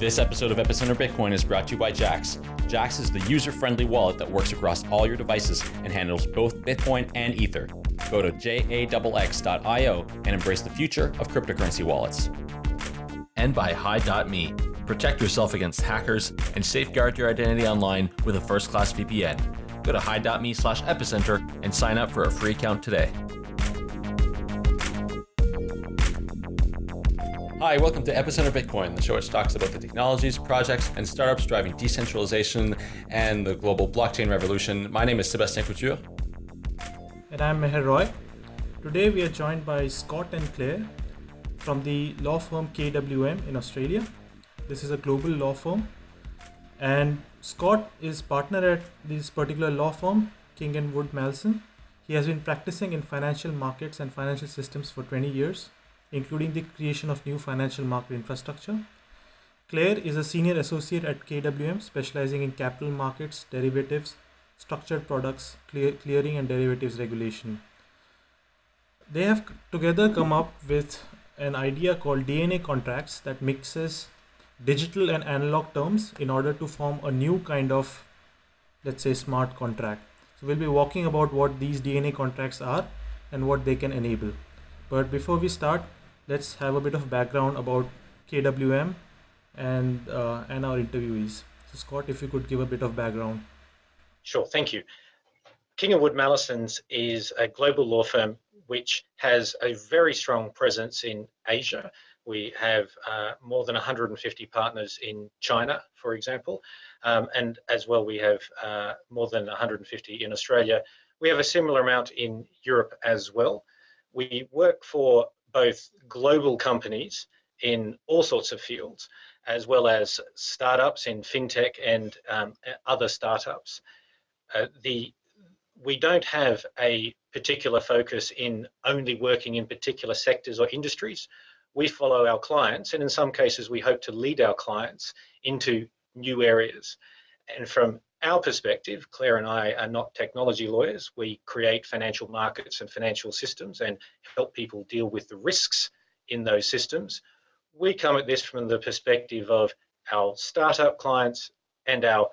This episode of Epicenter Bitcoin is brought to you by Jaxx. Jaxx is the user friendly wallet that works across all your devices and handles both Bitcoin and Ether. Go to jaxx.io and embrace the future of cryptocurrency wallets. And by Hide.me. Protect yourself against hackers and safeguard your identity online with a first class VPN. Go to hide.me slash epicenter and sign up for a free account today. Hi, welcome to Epicenter Bitcoin, the show which talks about the technologies, projects, and startups driving decentralization and the global blockchain revolution. My name is Sebastien Couture. And I'm Meher Roy. Today we are joined by Scott and Claire from the law firm KWM in Australia. This is a global law firm. And Scott is partner at this particular law firm, King and Wood Mallesons. He has been practicing in financial markets and financial systems for 20 years including the creation of new financial market infrastructure. Claire is a senior associate at KWM, specializing in capital markets, derivatives, structured products, clear, clearing, and derivatives regulation. They have together come up with an idea called DNA contracts that mixes digital and analog terms in order to form a new kind of, let's say, smart contract. So we'll be walking about what these DNA contracts are and what they can enable. But before we start, let's have a bit of background about KWM and uh, and our interviewees. So Scott, if you could give a bit of background. Sure, thank you. King and Wood Mallesons is a global law firm which has a very strong presence in Asia. We have uh, more than 150 partners in China, for example, um, and as well we have uh, more than 150 in Australia. We have a similar amount in Europe as well. We work for both global companies in all sorts of fields, as well as startups in fintech and um, other startups. Uh, the we don't have a particular focus in only working in particular sectors or industries. We follow our clients, and in some cases, we hope to lead our clients into new areas. And from our perspective, Claire and I are not technology lawyers. We create financial markets and financial systems and help people deal with the risks in those systems. We come at this from the perspective of our startup clients and our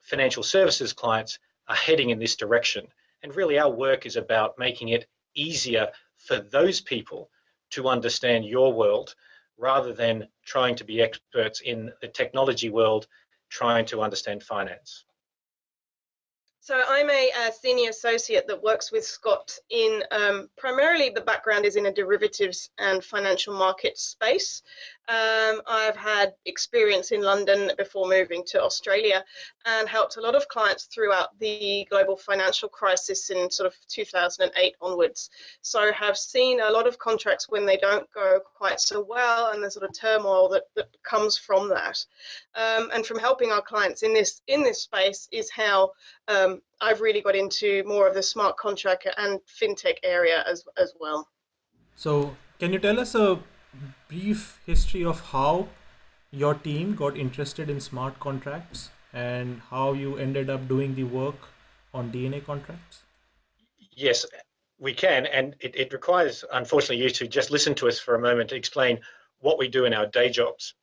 financial services clients are heading in this direction. And really, our work is about making it easier for those people to understand your world rather than trying to be experts in the technology world, trying to understand finance. So I'm a, a, senior associate that works with Scott in um, primarily the background is in a derivatives and financial markets space. Um, I've had experience in London before moving to Australia and helped a lot of clients throughout the global financial crisis in sort of 2008 onwards. So have seen a lot of contracts when they don't go quite so well and the sort of turmoil that, that comes from that. Um, and from helping our clients in this in this space is how um, I've really got into more of the smart contract and fintech area as as well. So can you tell us a brief history of how your team got interested in smart contracts and how you ended up doing the work on DNA contracts? Yes, we can. And it, it requires, unfortunately, you to just listen to us for a moment to explain what we do in our day jobs.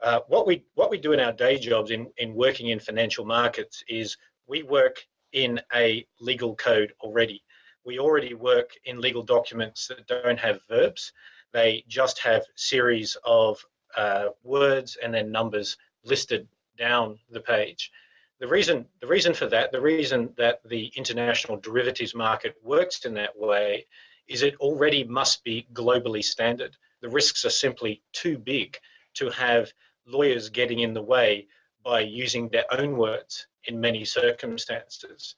Uh, what we what we do in our day jobs in, in working in financial markets is we work in a legal code already. We already work in legal documents that don't have verbs. They just have series of uh, words and then numbers listed down the page. The reason, the reason for that, the reason that the international derivatives market works in that way is it already must be globally standard. The risks are simply too big to have lawyers getting in the way by using their own words in many circumstances.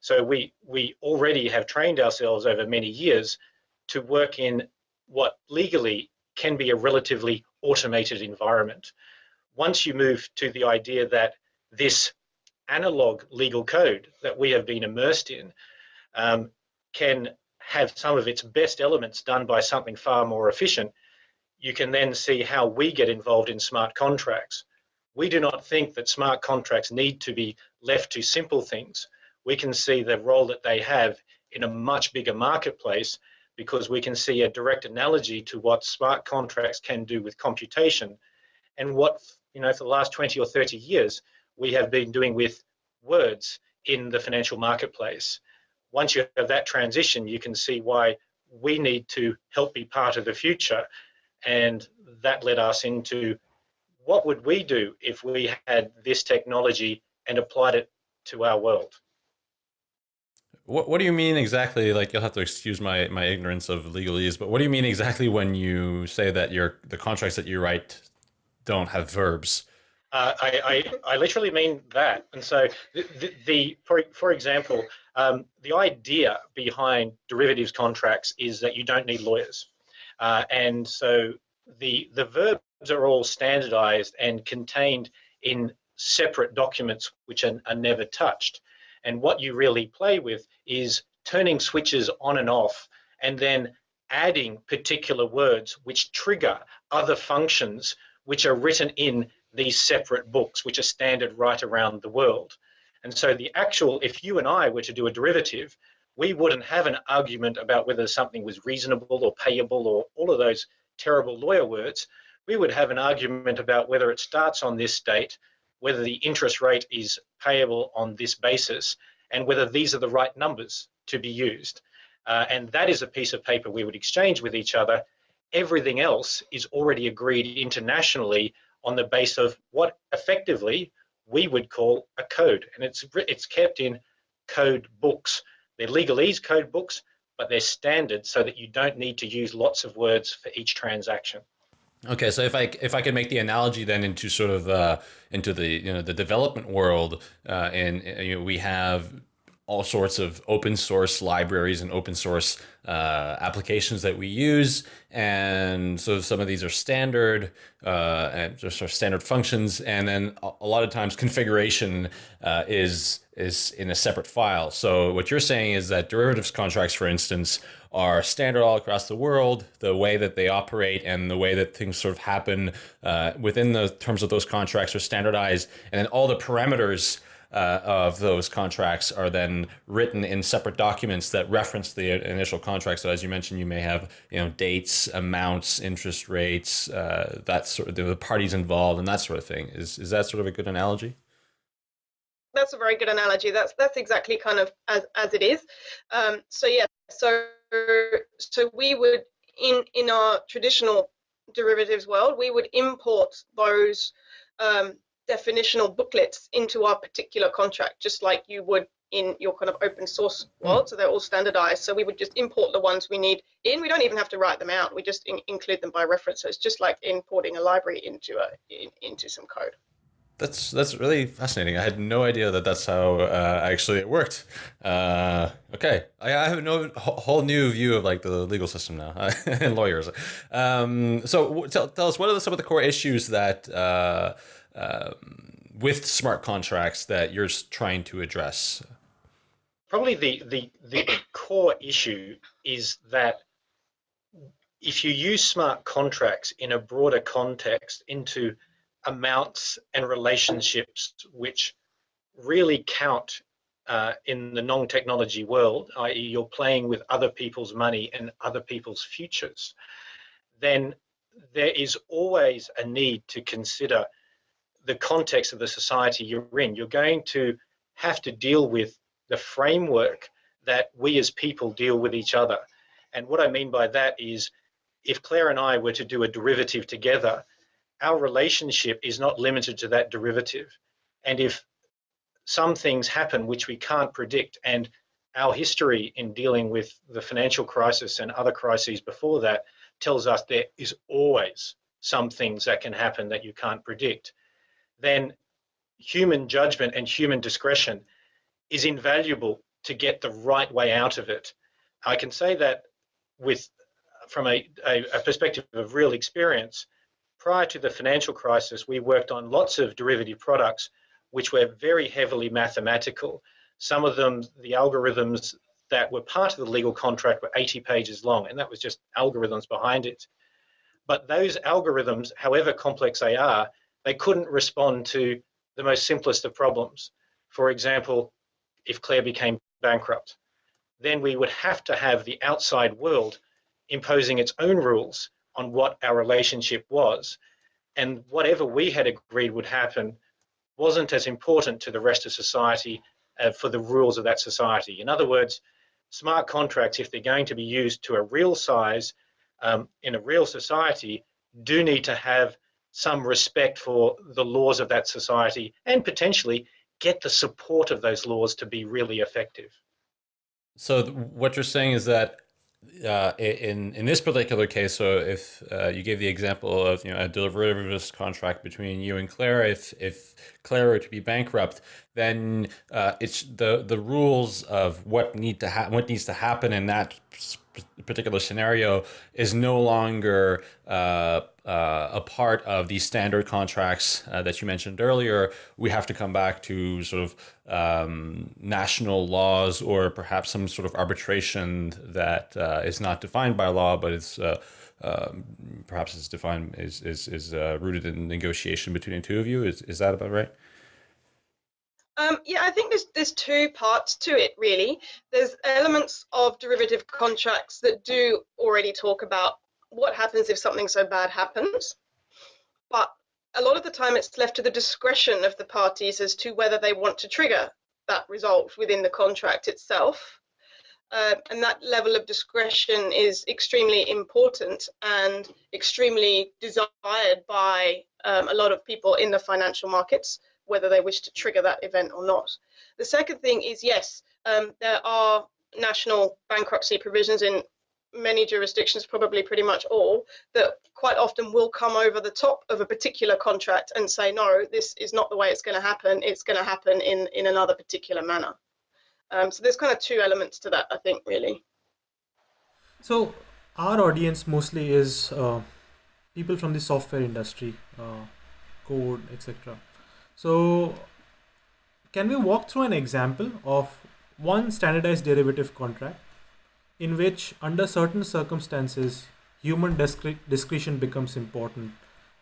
So we, we already have trained ourselves over many years to work in what legally can be a relatively automated environment. Once you move to the idea that this analog legal code that we have been immersed in um, can have some of its best elements done by something far more efficient, you can then see how we get involved in smart contracts. We do not think that smart contracts need to be left to simple things. We can see the role that they have in a much bigger marketplace because we can see a direct analogy to what smart contracts can do with computation and what you know, for the last 20 or 30 years, we have been doing with words in the financial marketplace. Once you have that transition, you can see why we need to help be part of the future. And that led us into what would we do if we had this technology and applied it to our world? What, what do you mean exactly? Like you'll have to excuse my, my ignorance of legalese, but what do you mean exactly when you say that your the contracts that you write don't have verbs? Uh, I, I, I, literally mean that. And so the, the, the for, for example, um, the idea behind derivatives contracts is that you don't need lawyers. Uh, and so the, the verbs are all standardized and contained in separate documents which are, are never touched. And what you really play with is turning switches on and off and then adding particular words which trigger other functions which are written in these separate books, which are standard right around the world. And so the actual, if you and I were to do a derivative, we wouldn't have an argument about whether something was reasonable or payable or all of those terrible lawyer words. We would have an argument about whether it starts on this date, whether the interest rate is payable on this basis, and whether these are the right numbers to be used. Uh, and that is a piece of paper we would exchange with each other. Everything else is already agreed internationally on the base of what effectively we would call a code. And it's, it's kept in code books. They're legalese code books, but they're standard so that you don't need to use lots of words for each transaction. Okay, so if I if I could make the analogy then into sort of uh, into the you know the development world, uh, and you know, we have all sorts of open source libraries and open source uh, applications that we use. And so some of these are standard uh, and just are standard functions. And then a lot of times configuration uh, is is in a separate file. So what you're saying is that derivatives contracts, for instance, are standard all across the world, the way that they operate and the way that things sort of happen uh, within the terms of those contracts are standardized. And then all the parameters uh, of those contracts are then written in separate documents that reference the initial contract. So as you mentioned, you may have you know dates, amounts, interest rates, uh, that sort of the parties involved, and that sort of thing. Is is that sort of a good analogy? That's a very good analogy. That's that's exactly kind of as as it is. Um, so yeah, so so we would in in our traditional derivatives world, we would import those um, definitional booklets into our particular contract, just like you would in your kind of open source hmm. world. So they're all standardized. So we would just import the ones we need in. We don't even have to write them out. We just in include them by reference. So it's just like importing a library into a in, into some code. That's that's really fascinating. I had no idea that that's how uh, actually it worked. Uh, okay, I, I, have no whole new view of like the legal system now and lawyers. Um, so tell, tell us what are some of the core issues that uh, um, with smart contracts that you're trying to address? Probably the, the, the core issue is that if you use smart contracts in a broader context into amounts and relationships which really count uh, in the non-technology world, i.e. you're playing with other people's money and other people's futures, then there is always a need to consider the context of the society you're in. You're going to have to deal with the framework that we as people deal with each other. And what I mean by that is if Claire and I were to do a derivative together, our relationship is not limited to that derivative. And if some things happen which we can't predict, and our history in dealing with the financial crisis and other crises before that tells us there is always some things that can happen that you can't predict then human judgment and human discretion is invaluable to get the right way out of it. I can say that with from a, a, a, perspective of real experience, prior to the financial crisis, we worked on lots of derivative products which were very heavily mathematical. Some of them, the algorithms that were part of the legal contract were 80 pages long, and that was just algorithms behind it. But those algorithms, however complex they are, they couldn't respond to the most simplest of problems. For example, if Claire became bankrupt, then we would have to have the outside world imposing its own rules on what our relationship was. and whatever we had agreed would happen wasn't as important to the rest of society uh, for the rules of that society. In other words, smart contracts, if they're going to be used to a real size um, in a real society, do need to have some respect for the laws of that society and potentially get the support of those laws to be really effective. So what you're saying is that uh, in in this particular case, so if uh, you gave the example of you know a derivatives contract between you and Claire, if if Were to be bankrupt, then uh, it's the the rules of what need to ha- what needs to happen in that particular scenario is no longer uh, uh, a part of these standard contracts uh, that you mentioned earlier. We have to come back to sort of um, national laws or perhaps some sort of arbitration that uh, is not defined by law, but it's uh, um, perhaps it's defined is is is uh, rooted in negotiation between the two of you. Is is that about right? Um, yeah, I think there's there's two parts to it really. There's elements of derivative contracts that do already talk about what happens if something so bad happens, but a lot of the time it's left to the discretion of the parties as to whether they want to trigger that result within the contract itself. Uh, and that level of discretion is extremely important and extremely desired by um, a lot of people in the financial markets whether they wish to trigger that event or not. The second thing is yes, um, there are national bankruptcy provisions in many jurisdictions, probably pretty much all, that quite often will come over the top of a particular contract and say, no, this is not the way it's going to happen. It's going to happen in, in another particular manner. Um, so there's kind of two elements to that, I think, really. So our audience mostly is uh, people from the software industry, uh, code, etc. So can we walk through an example of one standardized derivative contract in which under certain circumstances human discretion becomes important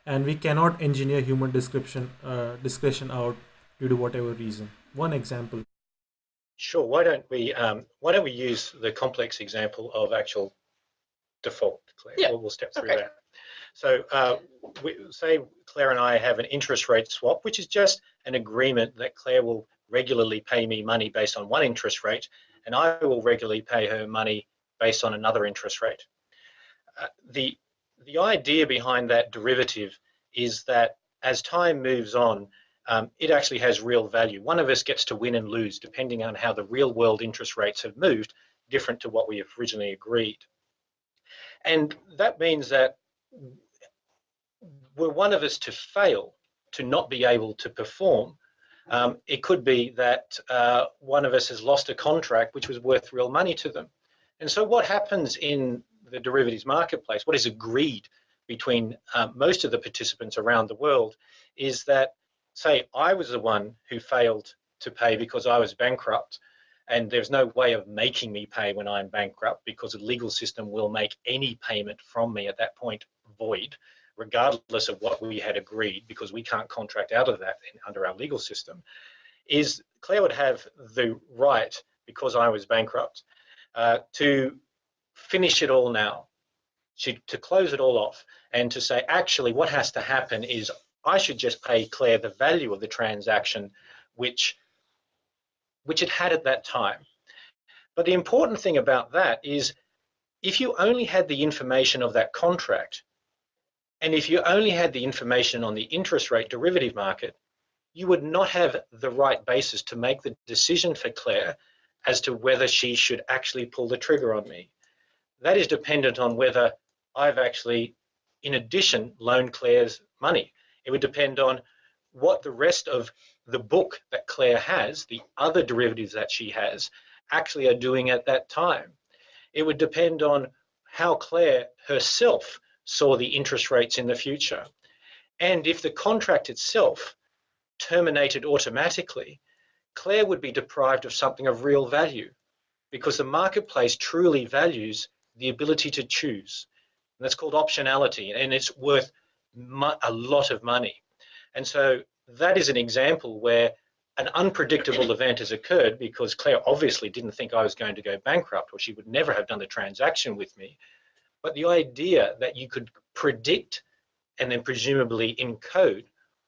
and we cannot engineer human description uh, discretion out due to whatever reason one example sure why don't we um, why don't we use the complex example of actual default Claire? yeah. we'll, we'll step through okay. that so uh, we, say Claire and I have an interest rate swap, which is just an agreement that Claire will regularly pay me money based on one interest rate, and I will regularly pay her money based on another interest rate. Uh, the, the idea behind that derivative is that as time moves on, um, it actually has real value. One of us gets to win and lose depending on how the real world interest rates have moved, different to what we have originally agreed. And that means that were one of us to fail, to not be able to perform, um, it could be that uh, one of us has lost a contract which was worth real money to them. And so what happens in the derivatives marketplace, what is agreed between uh, most of the participants around the world is that, say, I was the one who failed to pay because I was bankrupt, and there's no way of making me pay when I'm bankrupt because the legal system will make any payment from me at that point void regardless of what we had agreed, because we can't contract out of that under our legal system, is Claire would have the right, because I was bankrupt, uh, to finish it all now, she, to close it all off, and to say, actually, what has to happen is I should just pay Claire the value of the transaction, which, which it had at that time. But the important thing about that is if you only had the information of that contract, and if you only had the information on the interest rate derivative market, you would not have the right basis to make the decision for Claire as to whether she should actually pull the trigger on me. That is dependent on whether I've actually, in addition, loaned Claire's money. It would depend on what the rest of the book that Claire has, the other derivatives that she has, actually are doing at that time. It would depend on how Claire herself saw the interest rates in the future. And if the contract itself terminated automatically, Claire would be deprived of something of real value because the marketplace truly values the ability to choose. And that's called optionality, and it's worth a lot of money. And so that is an example where an unpredictable event has occurred because Claire obviously didn't think I was going to go bankrupt or she would never have done the transaction with me. But the idea that you could predict and then presumably encode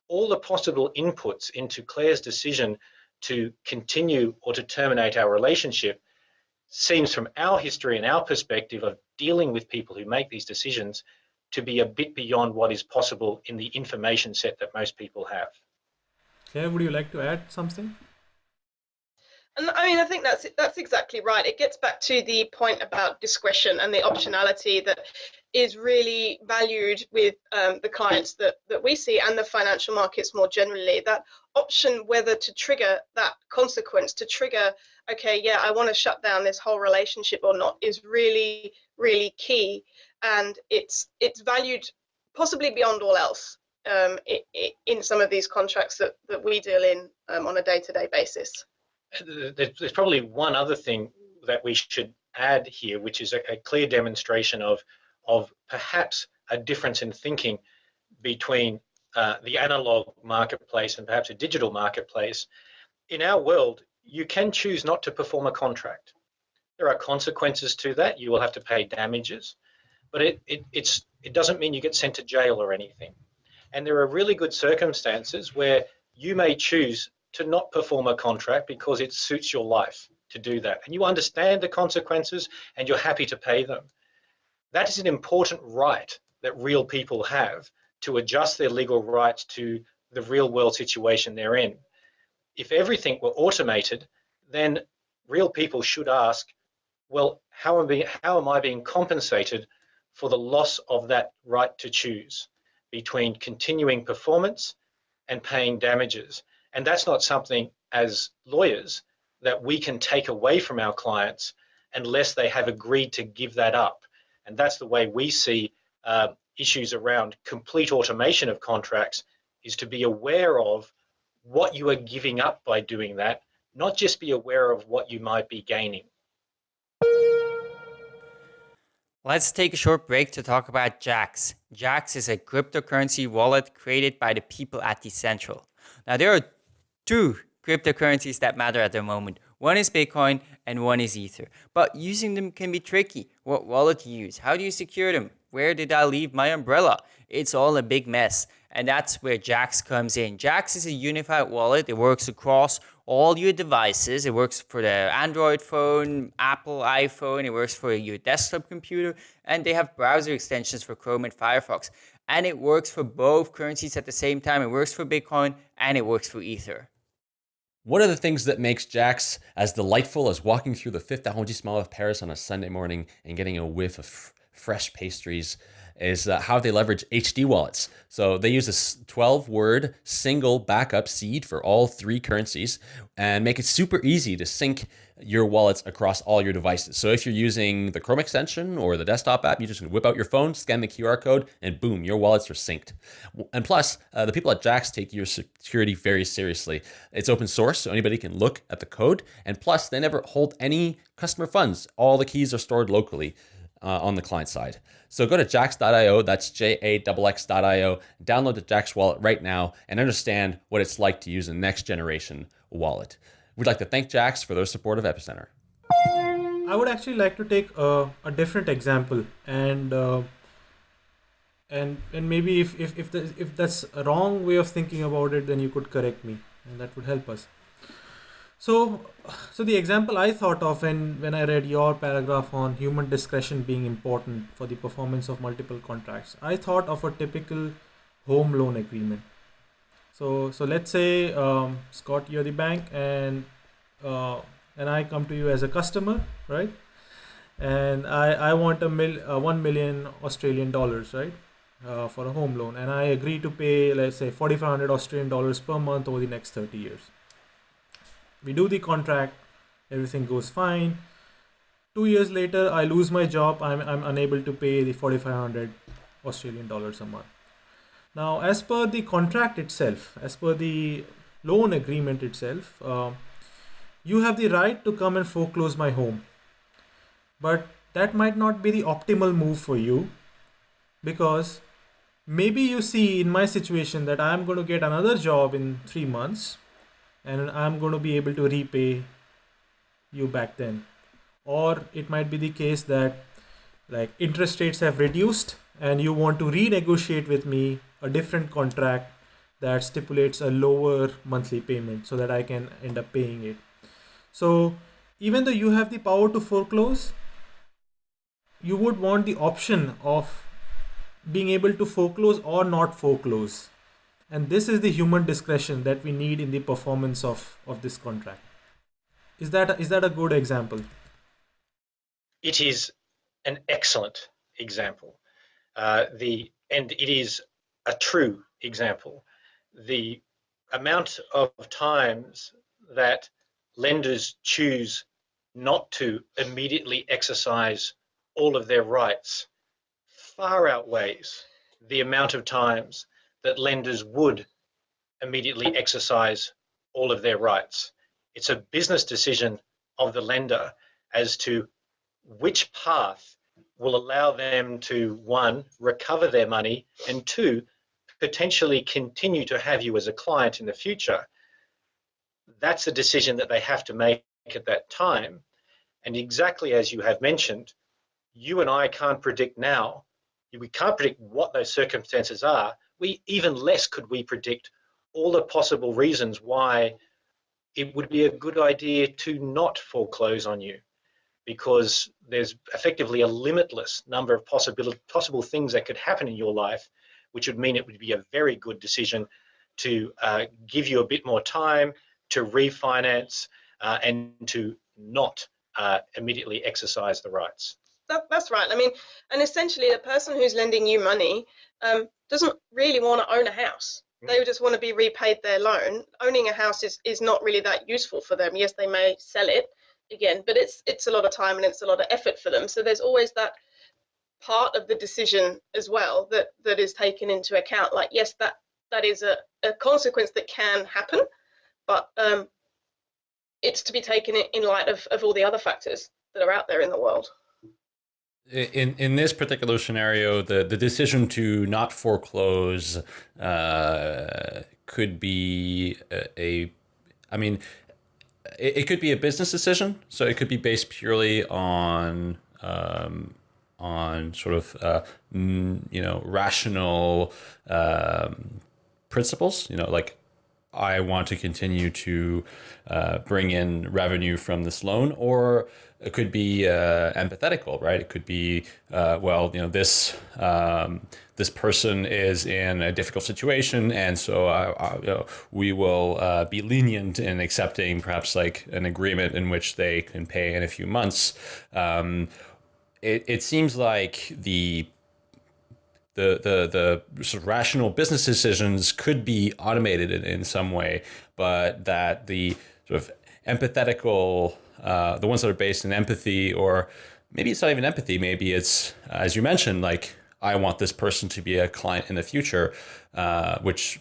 all the possible inputs into Claire's decision to continue or to terminate our relationship seems from our history and our perspective of dealing with people who make these decisions to be a bit beyond what is possible in the information set that most people have. Claire, would you like to add something? And I mean, I think that's that's exactly right. It gets back to the point about discretion and the optionality that is really valued with um, the clients that that we see and the financial markets more generally. That option whether to trigger that consequence, to trigger, okay, yeah, I want to shut down this whole relationship or not, is really really key, and it's it's valued possibly beyond all else um, it, it, in some of these contracts that that we deal in um, on a day-to-day basis there's probably one other thing that we should add here, which is a, a, clear demonstration of, of perhaps a difference in thinking between uh, the analog marketplace and perhaps a digital marketplace. In our world, you can choose not to perform a contract. There are consequences to that. You will have to pay damages, but it, it, it's, it doesn't mean you get sent to jail or anything. And there are really good circumstances where you may choose to not perform a contract because it suits your life to do that. And you understand the consequences and you're happy to pay them. That is an important right that real people have to adjust their legal rights to the real world situation they're in. If everything were automated, then real people should ask, well, how am, being, how am I being compensated for the loss of that right to choose between continuing performance and paying damages? And that's not something as lawyers that we can take away from our clients unless they have agreed to give that up. And that's the way we see uh, issues around complete automation of contracts is to be aware of what you are giving up by doing that, not just be aware of what you might be gaining. Let's take a short break to talk about Jaxx. Jaxx is a cryptocurrency wallet created by the people at Decentral. Now, there are two cryptocurrencies that matter at the moment. One is Bitcoin and one is Ether. But using them can be tricky. What wallet to use? How do you secure them? Where did I leave my umbrella? It's all a big mess. And that's where Jaxx comes in. Jaxx is a unified wallet. It works across all your devices. It works for the Android phone, Apple iPhone. It works for your desktop computer. And they have browser extensions for Chrome and Firefox. And it works for both currencies at the same time. It works for Bitcoin and it works for Ether. One of the things that makes Jaxx as delightful as walking through the fifth arrondissement of Paris on a Sunday morning and getting a whiff of fresh pastries is uh, how they leverage HD wallets. So they use a 12 word single backup seed for all three currencies and make it super easy to sync your wallets across all your devices. So if you're using the Chrome extension or the desktop app, you just whip out your phone, scan the QR code, and boom, your wallets are synced. And plus, uh, the people at Jaxx take your security very seriously. It's open source, so anybody can look at the code. And plus, they never hold any customer funds. All the keys are stored locally uh, on the client side. So go to jaxx.io, that's J-A-X-X.io, download the Jaxx wallet right now and understand what it's like to use a next generation wallet. We'd like to thank Jaxx for their support of Epicenter. I would actually like to take a, a different example and uh, and and maybe if if if, the, if that's a wrong way of thinking about it, then you could correct me, and that would help us. So, so the example I thought of when, when I read your paragraph on human discretion being important for the performance of multiple contracts, I thought of a typical home loan agreement. So, so let's say um, Scott, you're the bank, and uh, and I come to you as a customer, right? And I I want a mil uh, one million Australian dollars, right? Uh, for a home loan, and I agree to pay let's say 4,500 Australian dollars per month over the next 30 years we do the contract everything goes fine. Two years later i lose my job. I'm, I'm unable to pay the 4500 australian dollars a month. Now as per the contract itself as per the loan agreement itself uh, you have the right to come and foreclose my home. But that might not be the optimal move for you because maybe you see in my situation that i'm going to get another job in three months and I'm going to be able to repay you back then. Or it might be the case that like interest rates have reduced and you want to renegotiate with me a different contract that stipulates a lower monthly payment so that I can end up paying it. So even though you have the power to foreclose, you would want the option of being able to foreclose or not foreclose. And this is the human discretion that we need in the performance of, of this contract. Is that, is that a good example? It is an excellent example. Uh, the, and it is a true example. The amount of times that lenders choose not to immediately exercise all of their rights far outweighs the amount of times that lenders would immediately exercise all of their rights. It's a business decision of the lender as to which path will allow them to one, recover their money, and two, potentially continue to have you as a client in the future. That's a decision that they have to make at that time. And exactly as you have mentioned, you and I can't predict now. We can't predict what those circumstances are. We even less could we predict all the possible reasons why it would be a good idea to not foreclose on you because there's effectively a limitless number of possible possible things that could happen in your life which would mean it would be a very good decision to uh, give you a bit more time to refinance uh, and to not uh, immediately exercise the rights that, that's right. I mean, and essentially, the person who's lending you money um, doesn't really want to own a house. Mm. They just want to be repaid their loan. Owning a house is, is not really that useful for them. Yes, they may sell it again, but it's it's a lot of time and it's a lot of effort for them. So there's always that part of the decision as well that that is taken into account. Like, yes, that that is a, a consequence that can happen, but um, it's to be taken in light of, of all the other factors that are out there in the world in in this particular scenario, the the decision to not foreclose uh, could be a, a I mean, it, it, could be a business decision. So it could be based purely on um, on sort of uh, you know rational um, principles. You know, like I want to continue to uh, bring in revenue from this loan, or it could be uh, empathetical, right? It could be, uh, well, you know, this um, this person is in a difficult situation, and so I, I, you know, we will uh, be lenient in accepting perhaps like an agreement in which they can pay in a few months. Um, it, it seems like the the the the sort of rational business decisions could be automated in, in some way, but that the sort of empathetical, uh, the ones that are based in empathy, or maybe it's not even empathy, maybe it's as you mentioned, like I want this person to be a client in the future, uh, which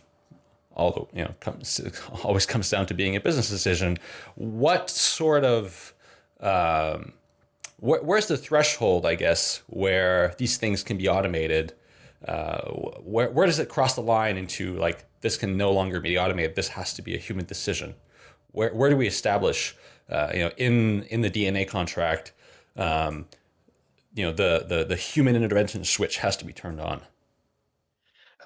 although you know comes always comes down to being a business decision. What sort of um, wh where's the threshold, I guess, where these things can be automated? Uh, where, where does it cross the line into like this can no longer be automated this has to be a human decision? Where, where do we establish uh, you know in in the dna contract um, you know the, the the human intervention switch has to be turned on?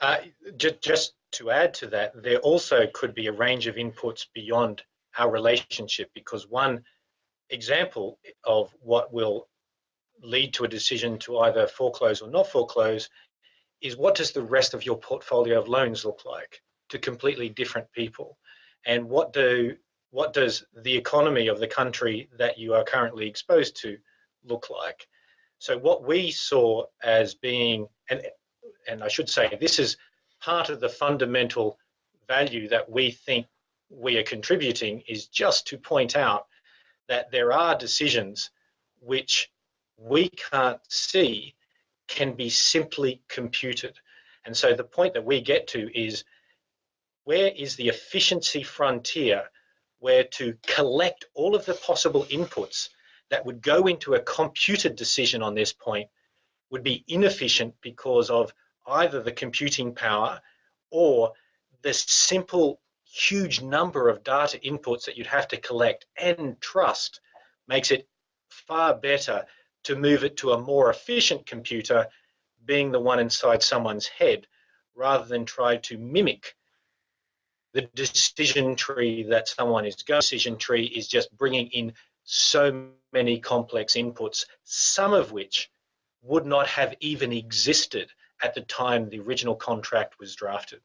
Uh, just, just to add to that there also could be a range of inputs beyond our relationship because one example of what will lead to a decision to either foreclose or not foreclose is what does the rest of your portfolio of loans look like to completely different people? And what do what does the economy of the country that you are currently exposed to look like? So what we saw as being, and, and I should say, this is part of the fundamental value that we think we are contributing is just to point out that there are decisions which we can't see can be simply computed. And so the point that we get to is where is the efficiency frontier where to collect all of the possible inputs that would go into a computed decision on this point would be inefficient because of either the computing power or the simple huge number of data inputs that you'd have to collect and trust makes it far better to move it to a more efficient computer being the one inside someone's head rather than try to mimic the decision tree that someone is going. Decision tree is just bringing in so many complex inputs, some of which would not have even existed at the time the original contract was drafted.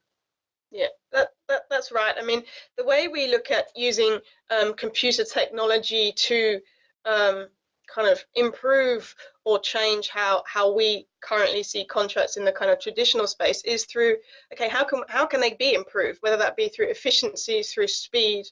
Yeah, that, that, that's right. I mean, the way we look at using um, computer technology to um, kind of improve or change how how we currently see contracts in the kind of traditional space is through okay how can how can they be improved? Whether that be through efficiencies through speed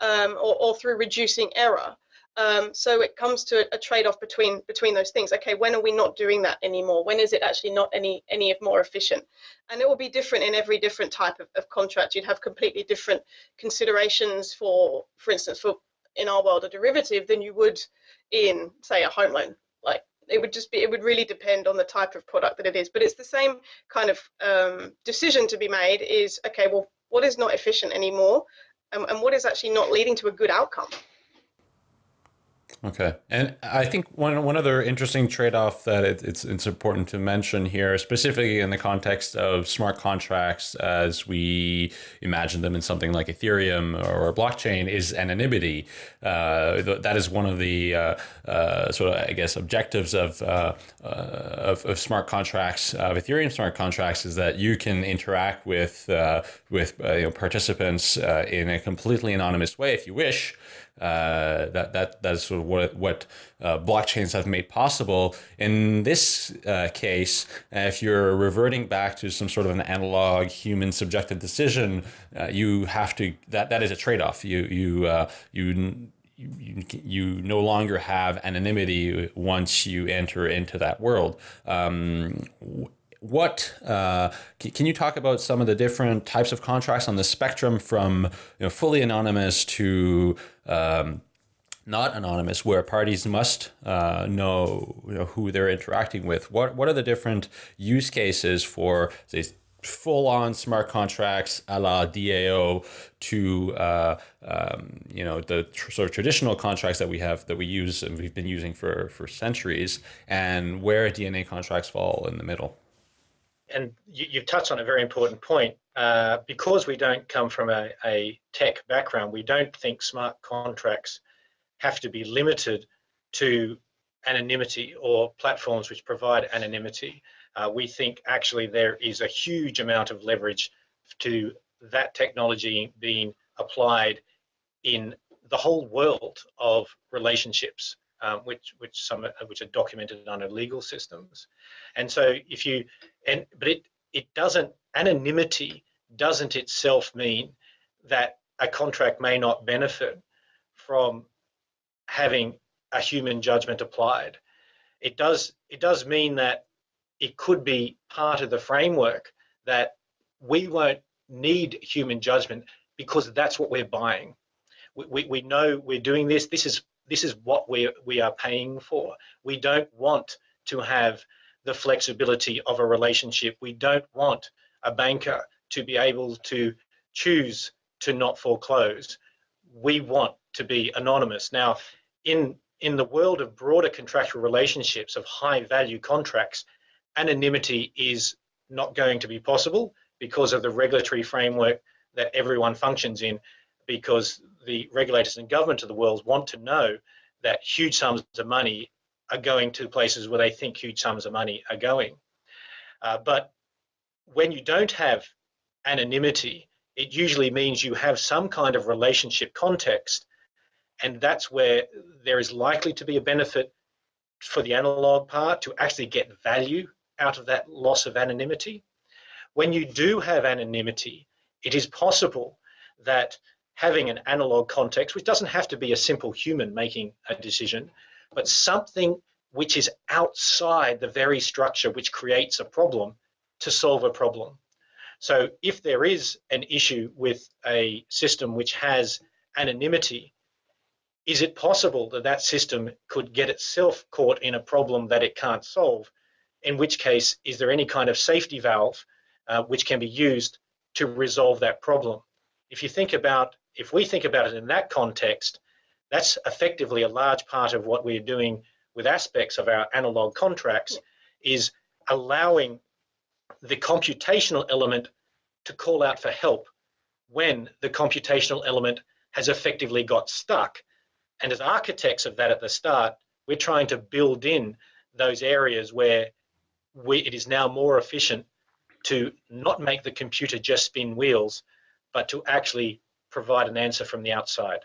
um, or, or through reducing error. Um, so it comes to a, trade-off between between those things. Okay when are we not doing that anymore? When is it actually not any any of more efficient? And it will be different in every different type of, of contract. You'd have completely different considerations for for instance for in our world a derivative than you would in say a home loan. Like it would just be it would really depend on the type of product that it is. But it's the same kind of um, decision to be made is okay well what is not efficient anymore? And, and what is actually not leading to a good outcome Okay, and I think one one other interesting trade off that it, it's it's important to mention here, specifically in the context of smart contracts as we imagine them in something like Ethereum or blockchain, is anonymity. Uh, that is one of the uh, uh, sort of I guess objectives of, uh, uh, of, of smart contracts of Ethereum smart contracts is that you can interact with uh, with you know, participants in a completely anonymous way if you wish. Uh, that that that's sort of what what uh, blockchains have made possible. In this uh, case, uh, if you're reverting back to some sort of an analog human subjective decision, uh, you have to that that is a trade off. You you uh, you. You, you no longer have anonymity once you enter into that world. Um, what uh, can you talk about some of the different types of contracts on the spectrum from you know, fully anonymous to um, not anonymous, where parties must uh, know, you know, who they're interacting with? What what are the different use cases for say full-on smart contracts a la DAO to uh, um, you know the sort of traditional contracts that we have that we use and we've been using for for centuries, and where DNA contracts fall in the middle? And you, have touched on a very important point. Uh, because we don't come from a, a, tech background, we don't think smart contracts have to be limited to anonymity or platforms which provide anonymity. Uh, we think actually there is a huge amount of leverage to that technology being applied in the whole world of relationships um, which which some which are documented under legal systems. And so if you and but it it doesn't anonymity doesn't itself mean that a contract may not benefit from having a human judgment applied. It does it does mean that it could be part of the framework that we won't need human judgment because that's what we're buying. We, we, we know we're doing this. This is this is what we, we are paying for. We don't want to have the flexibility of a relationship. We don't want a banker to be able to choose to not foreclose. We want to be anonymous. Now, in, in the world of broader contractual relationships, of high value contracts, anonymity is not going to be possible because of the regulatory framework that everyone functions in because the regulators and government of the world want to know that huge sums of money are going to places where they think huge sums of money are going. Uh, but when you don't have anonymity, it usually means you have some kind of relationship context, and that's where there is likely to be a benefit for the analog part to actually get value out of that loss of anonymity. When you do have anonymity, it is possible that having an analog context, which doesn't have to be a simple human making a decision, but something which is outside the very structure which creates a problem to solve a problem. So if there is an issue with a system which has anonymity, is it possible that that system could get itself caught in a problem that it can't solve? In which case, is there any kind of safety valve uh, which can be used to resolve that problem? If you think about if we think about it in that context, that's effectively a large part of what we're doing with aspects of our analog contracts is allowing the computational element to call out for help when the computational element has effectively got stuck. And as architects of that at the start, we're trying to build in those areas where we, it is now more efficient to not make the computer just spin wheels, but to actually provide an answer from the outside.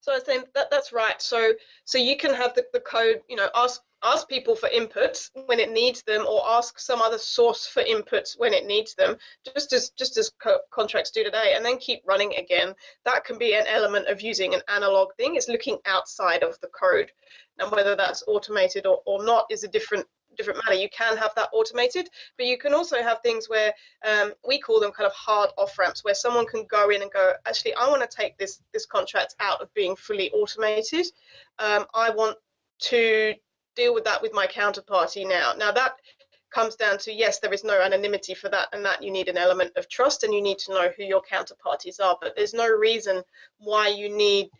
So I was saying that that's right. So so you can have the, the code, you know, ask ask people for inputs when it needs them, or ask some other source for inputs when it needs them, just as just as co contracts do today, and then keep running again. That can be an element of using an analog thing. It's looking outside of the code, and whether that's automated or, or not is a different different matter. You can have that automated, but you can also have things where um, we call them kind of hard off ramps, where someone can go in and go, actually, I want to take this this contract out of being fully automated. Um, I want to deal with that with my counterparty now. Now that comes down to yes, there is no anonymity for that, and that you need an element of trust, and you need to know who your counterparties are. But there's no reason why you need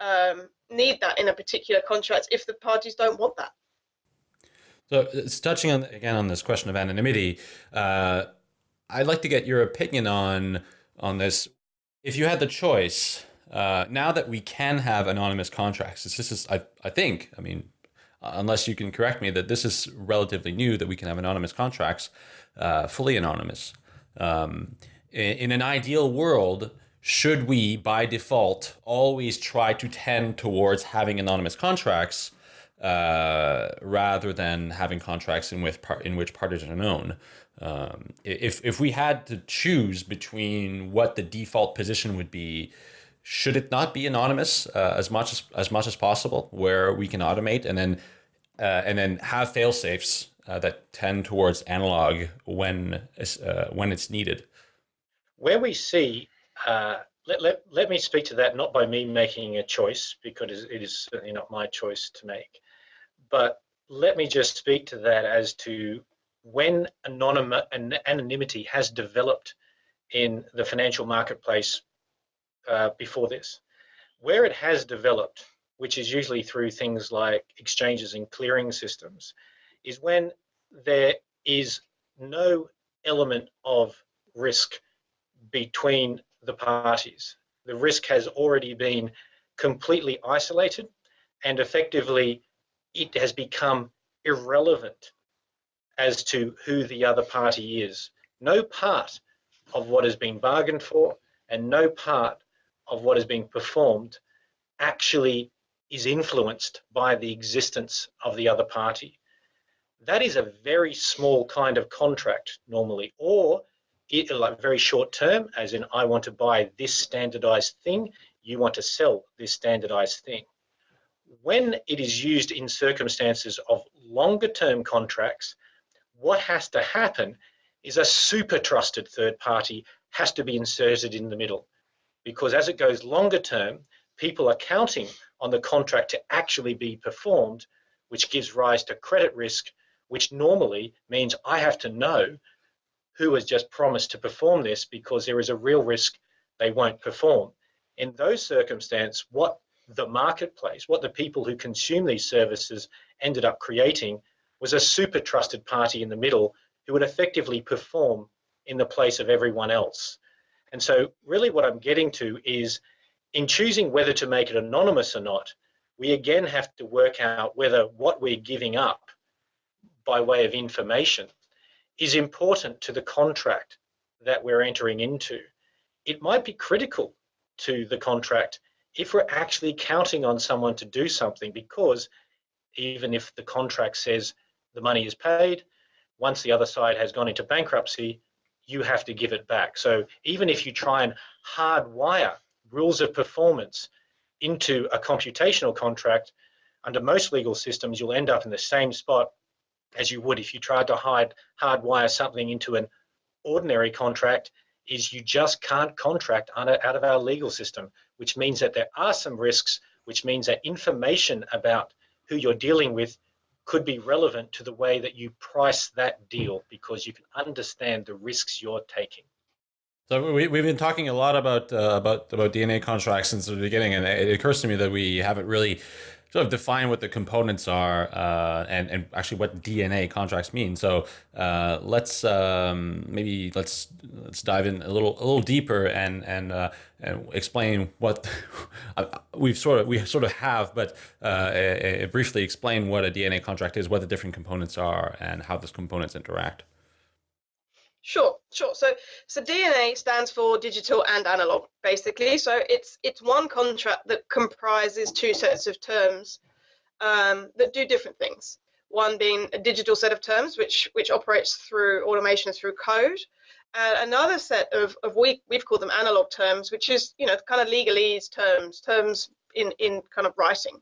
um, need that in a particular contract if the parties don't want that. So it's touching on again on this question of anonymity. Uh, I'd like to get your opinion on on this. If you had the choice, uh, now that we can have anonymous contracts, this is I I think I mean, unless you can correct me, that this is relatively new that we can have anonymous contracts, uh, fully anonymous. Um, in, in an ideal world, should we by default always try to tend towards having anonymous contracts? Uh, rather than having contracts in, with in which parties are known. Um, if, if we had to choose between what the default position would be, should it not be anonymous uh, as much as, as much as possible, where we can automate and then uh, and then have fail safes uh, that tend towards analog when uh, when it's needed? Where we see uh, let, let, let me speak to that not by me making a choice because it is certainly not my choice to make but let me just speak to that as to when anonym, anonymity has developed in the financial marketplace uh, before this. Where it has developed, which is usually through things like exchanges and clearing systems, is when there is no element of risk between the parties. The risk has already been completely isolated and effectively it has become irrelevant as to who the other party is. No part of what has been bargained for and no part of what is being performed actually is influenced by the existence of the other party. That is a very small kind of contract normally, or it, like very short term, as in I want to buy this standardized thing, you want to sell this standardized thing when it is used in circumstances of longer term contracts, what has to happen is a super trusted third party has to be inserted in the middle. Because as it goes longer term, people are counting on the contract to actually be performed, which gives rise to credit risk, which normally means I have to know who has just promised to perform this because there is a real risk they won't perform. In those circumstances, what the marketplace, what the people who consume these services ended up creating was a super trusted party in the middle who would effectively perform in the place of everyone else. And so, really, what I'm getting to is in choosing whether to make it anonymous or not, we again have to work out whether what we're giving up by way of information is important to the contract that we're entering into. It might be critical to the contract if we're actually counting on someone to do something, because even if the contract says the money is paid, once the other side has gone into bankruptcy, you have to give it back. So even if you try and hardwire rules of performance into a computational contract, under most legal systems, you'll end up in the same spot as you would if you tried to hide hardwire something into an ordinary contract is you just can't contract out of our legal system which means that there are some risks, which means that information about who you're dealing with could be relevant to the way that you price that deal because you can understand the risks you're taking. So we, we've been talking a lot about uh, about about DNA contracts since the beginning, and it occurs to me that we haven't really sort of define what the components are uh, and and actually what DNA contracts mean. So uh, let's um, maybe let's let's dive in a little a little deeper and and, uh, and explain what we've sort of we sort of have, but uh, briefly explain what a DNA contract is, what the different components are, and how those components interact. Sure, sure. So, so DNA stands for digital and analog, basically. So it's it's one contract that comprises two sets of terms um, that do different things. One being a digital set of terms, which which operates through automation through code, and another set of of we we've called them analog terms, which is you know kind of legalese terms, terms in in kind of writing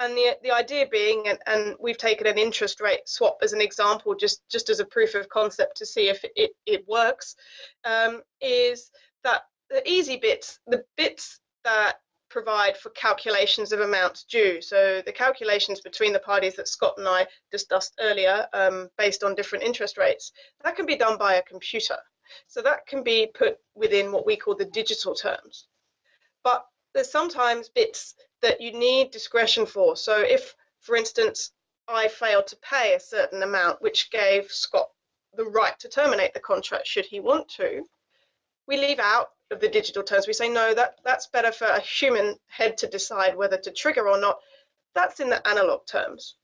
and the the idea being and, and we've taken an interest rate swap as an example just just as a proof of concept to see if it, it works um, is that the easy bits the bits that provide for calculations of amounts due. So the calculations between the parties that scott and i discussed earlier um, based on different interest rates that can be done by a computer. So that can be put within what we call the digital terms. But there's sometimes bits that you need discretion for. So if, for instance, I failed to pay a certain amount, which gave Scott the right to terminate the contract should he want to, we leave out of the digital terms. We say, no, that, that's better for a human head to decide whether to trigger or not. That's in the analog terms.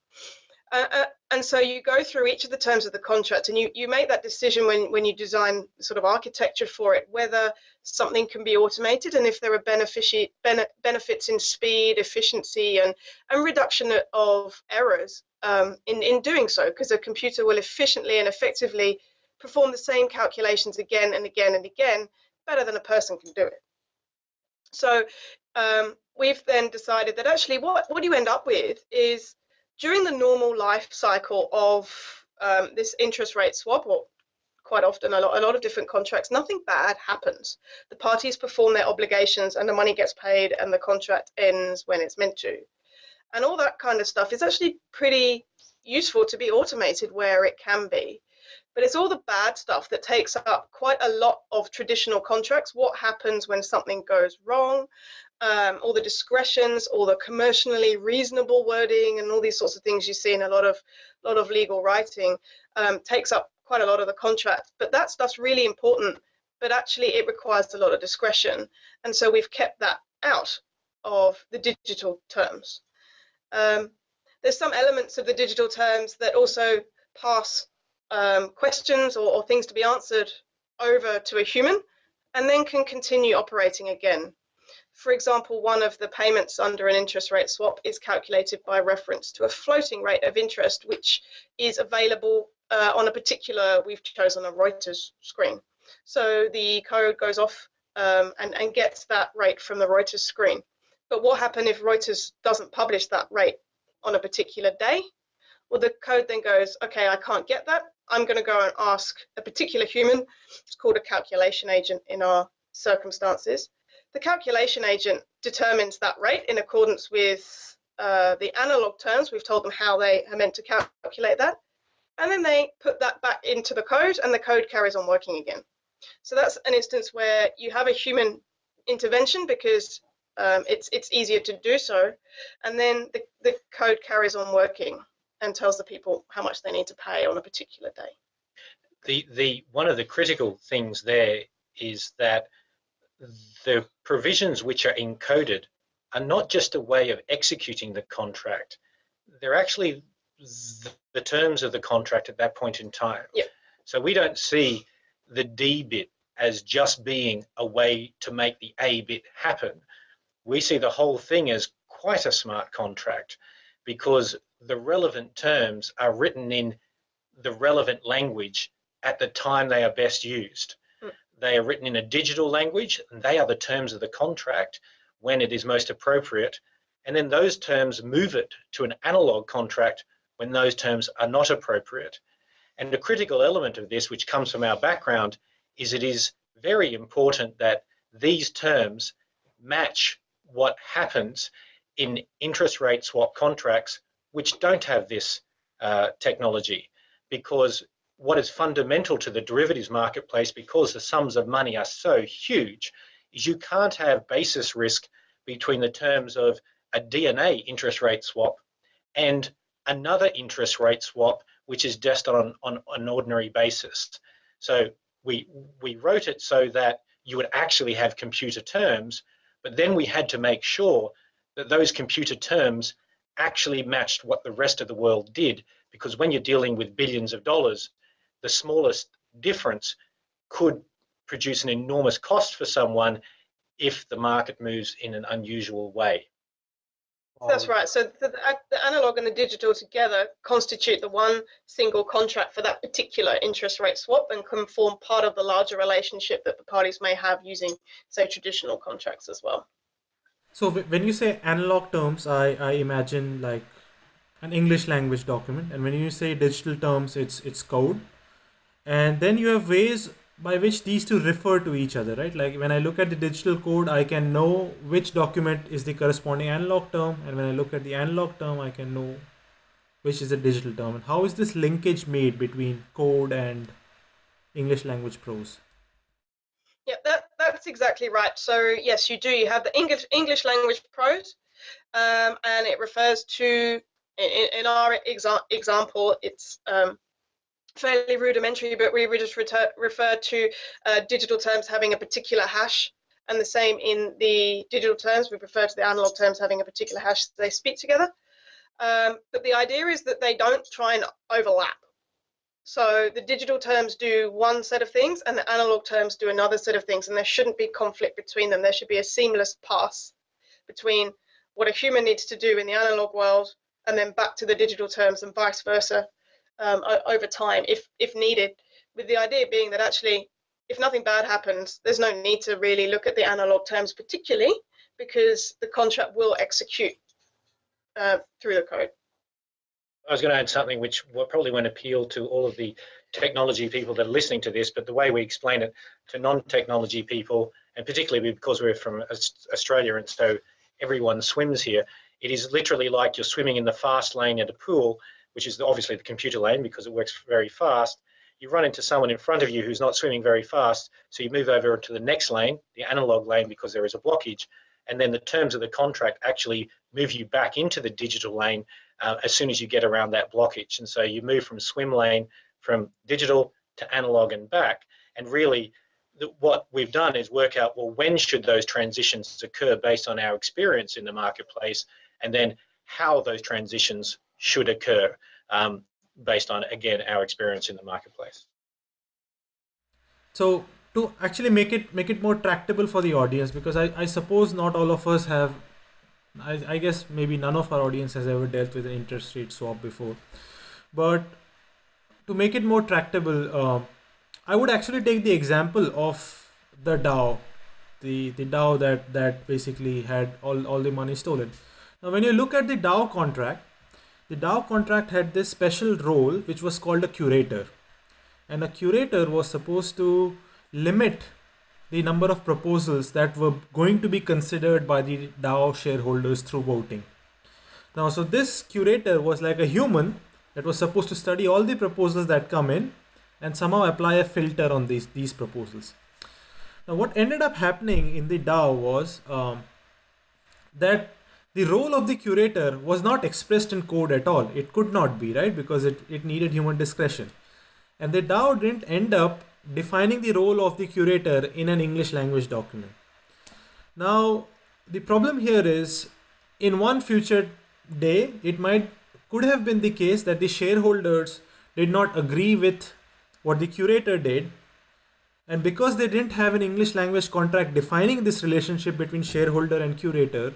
Uh, uh, and so you go through each of the terms of the contract and you, you make that decision when, when you design sort of architecture for it, whether something can be automated and if there are benefici- bene- benefits in speed, efficiency, and, and reduction of errors um, in, in doing so, because a computer will efficiently and effectively perform the same calculations again and again and again better than a person can do it. So um, we've then decided that actually what, what you end up with is during the normal life cycle of um, this interest rate swap, or quite often a lot, a lot of different contracts, nothing bad happens. The parties perform their obligations and the money gets paid and the contract ends when it's meant to. And all that kind of stuff is actually pretty useful to be automated where it can be. But it's all the bad stuff that takes up quite a lot of traditional contracts. What happens when something goes wrong? Um, all the discretions, all the commercially reasonable wording, and all these sorts of things you see in a lot of lot of legal writing um, takes up quite a lot of the contract. But that stuff's really important. But actually, it requires a lot of discretion, and so we've kept that out of the digital terms. Um, there's some elements of the digital terms that also pass um, questions or, or things to be answered over to a human, and then can continue operating again. For example, one of the payments under an interest rate swap is calculated by reference to a floating rate of interest, which is available uh, on a particular, we've chosen a Reuters screen. So the code goes off um, and, and gets that rate from the Reuters screen. But what happens if Reuters doesn't publish that rate on a particular day? Well, the code then goes, okay, I can't get that. I'm going to go and ask a particular human. It's called a calculation agent in our circumstances. The calculation agent determines that rate in accordance with uh, the analog terms. We've told them how they are meant to calculate that. And then they put that back into the code and the code carries on working again. So that's an instance where you have a human intervention because um, it's, it's easier to do so. And then the, the code carries on working and tells the people how much they need to pay on a particular day. The, the, one of the critical things there is that the provisions which are encoded are not just a way of executing the contract, they're actually the terms of the contract at that point in time. Yep. So we don't see the D bit as just being a way to make the A bit happen. We see the whole thing as quite a smart contract because the relevant terms are written in the relevant language at the time they are best used. They are written in a digital language, and they are the terms of the contract when it is most appropriate. And then those terms move it to an analog contract when those terms are not appropriate. And a critical element of this, which comes from our background, is it is very important that these terms match what happens in interest rate swap contracts which don't have this uh, technology because what is fundamental to the derivatives marketplace because the sums of money are so huge is you can't have basis risk between the terms of a DNA interest rate swap and another interest rate swap, which is just on, on, on an ordinary basis. So we, we wrote it so that you would actually have computer terms, but then we had to make sure that those computer terms actually matched what the rest of the world did. Because when you're dealing with billions of dollars, the smallest difference could produce an enormous cost for someone if the market moves in an unusual way. That's right. So the, uh, the, analog and the digital together constitute the one single contract for that particular interest rate swap and can form part of the larger relationship that the parties may have using, say, traditional contracts as well. So when you say analog terms, I, I imagine like an English language document, and when you say digital terms, it's it's code, and then you have ways by which these two refer to each other, right? Like when I look at the digital code, I can know which document is the corresponding analog term, and when I look at the analog term, I can know which is the digital term. And how is this linkage made between code and English language prose? Yeah, that, that's exactly right. So yes, you do. You have the English English language prose, um, and it refers to in, in our exa example, it's um, fairly rudimentary, but we just refer to uh, digital terms having a particular hash. And the same in the digital terms, we refer to the analog terms having a particular hash they speak together. Um, but the idea is that they don't try and overlap. So the digital terms do one set of things and the analog terms do another set of things, and there shouldn't be conflict between them. There should be a seamless pass between what a human needs to do in the analog world and then back to the digital terms and vice versa um, over time if if needed with the idea being that actually if nothing bad happens there's no need to really look at the analog terms particularly because the contract will execute uh, through the code. I was going to add something which probably won't appeal to all of the technology people that are listening to this, but the way we explain it to non-technology people, and particularly because we're from Australia and so everyone swims here, it is literally like you're swimming in the fast lane at a pool which is obviously the computer lane because it works very fast, you run into someone in front of you who's not swimming very fast, so you move over to the next lane, the analog lane, because there is a blockage, and then the terms of the contract actually move you back into the digital lane uh, as soon as you get around that blockage. And so you move from swim lane from digital to analog and back, and really what we've done is work out, well, when should those transitions occur based on our experience in the marketplace, and then how those transitions should occur um, based on, again, our experience in the marketplace. So to actually make it make it more tractable for the audience, because I, I suppose not all of us have, I, I guess maybe none of our audience has ever dealt with an interest rate swap before. But to make it more tractable, uh, I would actually take the example of the DAO, the, the DAO that, that basically had all, all the money stolen. Now, when you look at the DAO contract, the DAO contract had this special role which was called a curator. And a curator was supposed to limit the number of proposals that were going to be considered by the DAO shareholders through voting. Now, so this curator was like a human that was supposed to study all the proposals that come in and somehow apply a filter on these, these proposals. Now, what ended up happening in the DAO was um, that the role of the curator was not expressed in code at all. It could not be, right? Because it, it needed human discretion. And the DAO didn't end up defining the role of the curator in an English language document. Now, the problem here is in one future day, it might could have been the case that the shareholders did not agree with what the curator did. And because they didn't have an English language contract defining this relationship between shareholder and curator,